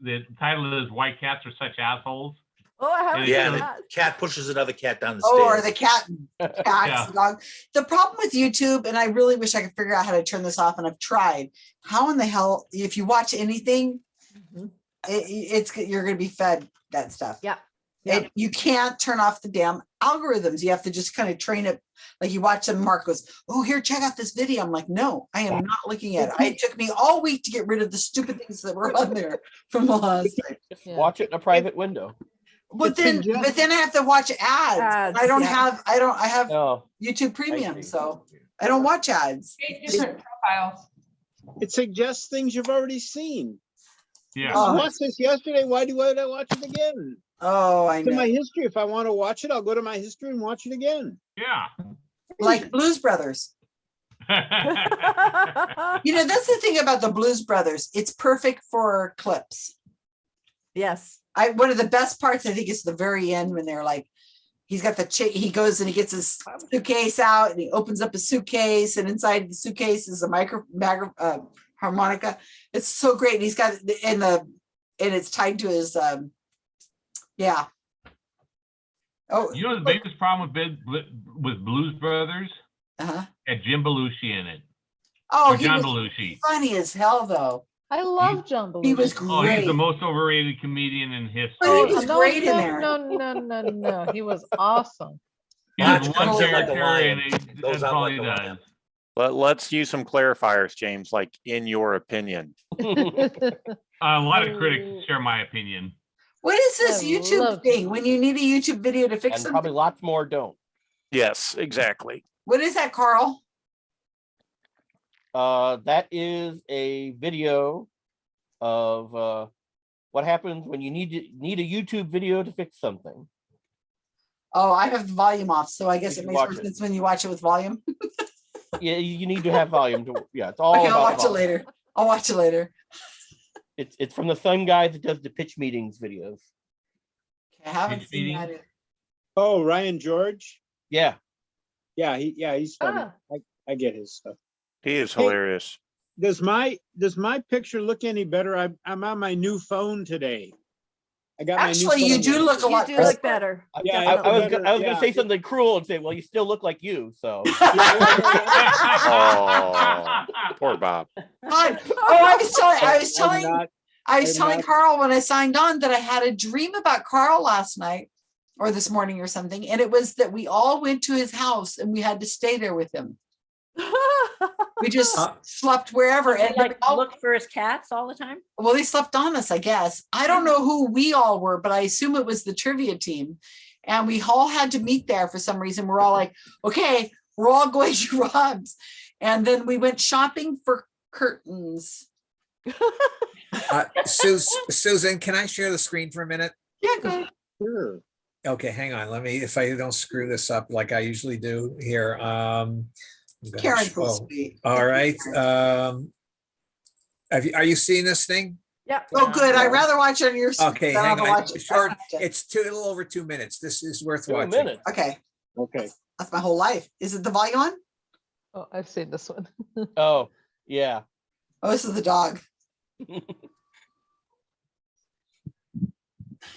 The title is "Why Cats Are Such Assholes." Oh, I haven't Yeah, the that. cat pushes another cat down the Oh, or the cat, Yeah. cats, dog. The problem with YouTube, and I really wish I could figure out how to turn this off, and I've tried. How in the hell, if you watch anything, Mhm. it, it's, you're gonna be fed that stuff. Yeah. And you can't turn off the damn algorithms. You have to just kind of train it. Like you watch them, Mark goes, oh, here, check out this video. I'm like, no, I am not looking at it. It took me all week to get rid of the stupid things that were on there from the last. time. Yeah. Watch it in a private window. But It's then, suggest- but then I have to watch ads. Ads, I don't yeah. have, I don't, I have Oh, YouTube Premium, see. so I don't watch ads. Eight different profiles. It suggests things you've already seen. Yeah. Oh. I watched this yesterday. Why do I watch it again? Oh, I It's in my history. If I want to watch it, I'll go to my history and watch it again. Yeah. Like Blues Brothers. You know, that's the thing about the Blues Brothers. It's perfect for clips. yes. I, one of the best parts, I think, is the very end when they're like, he's got the he goes and he gets his suitcase out and he opens up his suitcase and inside the suitcase is a micro, micro uh, harmonica. It's so great. And he's got and the and it's tied to his um yeah. Oh, You know the biggest problem with with Blues Brothers uh-huh. had Jim Belushi in it. Oh, John was Belushi. funny as hell though. I love John Belushi. He was great. Oh, he's the most overrated comedian in history. But he oh, was no, great in no, there. No, no, no, no. He was awesome. He has one comes in like a character lion, and he- that's all like he a lion. does. Let, let's use some clarifiers, James, like in your opinion. Uh, a lot of critics oh. share my opinion. What is this I YouTube love- thing? When you need a YouTube video to fix and probably lots more don't. Yes, exactly. What is that, Carl? Uh, that is a video of uh, what happens when you need to need a YouTube video to fix something. Oh, I have the volume off, so I guess You it makes more it. sense when you watch it with volume. Yeah, you you need to have volume to. Yeah, it's all Okay, I'll about watch it later. I'll watch it later. It's it's from the same guy that does the pitch meetings videos. Okay, I haven't Pitch seen meeting? that. either. Oh, Ryan George. Yeah, Yeah, he yeah he's funny. Ah. I, I get his stuff. He is Hey. hilarious. Does my does my picture look any better? I'm I'm on my new phone today. I got my new Actually, you phone. do look a You lot do better. look better. I, Yeah, I, I I was better, go- I was yeah. gonna say something cruel and say, well, you still look like you. So Oh, poor Bob. God. Oh, I was telling, I was telling, not- I was telling not- Carl when I signed on that I had a dream about Carl last night or this morning or something. And it was that we all went to his house and we had to stay there with him. We just Uh, slept wherever and like all- look for his cats all the time? well, they slept on us, I guess. I don't know who we all were, but I assume it was the trivia team. And we all had to meet there for some reason. We're all like, okay, we're all going to Rob's. And then we went shopping for curtains. Uh, Sus- Susan, can I share the screen for a minute? Yeah, go ahead. Sure. Okay, hang on. Let me, if I don't screw this up like I usually do here. Um. I'm gonna Karen's so show- sweet. All right, um. Have you, are you seeing this thing? Yeah. Oh, good. I'd rather watch it on your. screen Okay, than hang I'll on. watch it. Short, it's two, a little over two minutes. This is worth Two watching. minutes. Okay, Okay. that's my whole life. Is it the volume on? Oh, I've seen this one. Oh, yeah. Oh, this is the dog.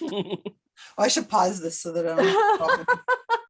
Oh, I should pause this so that I don't.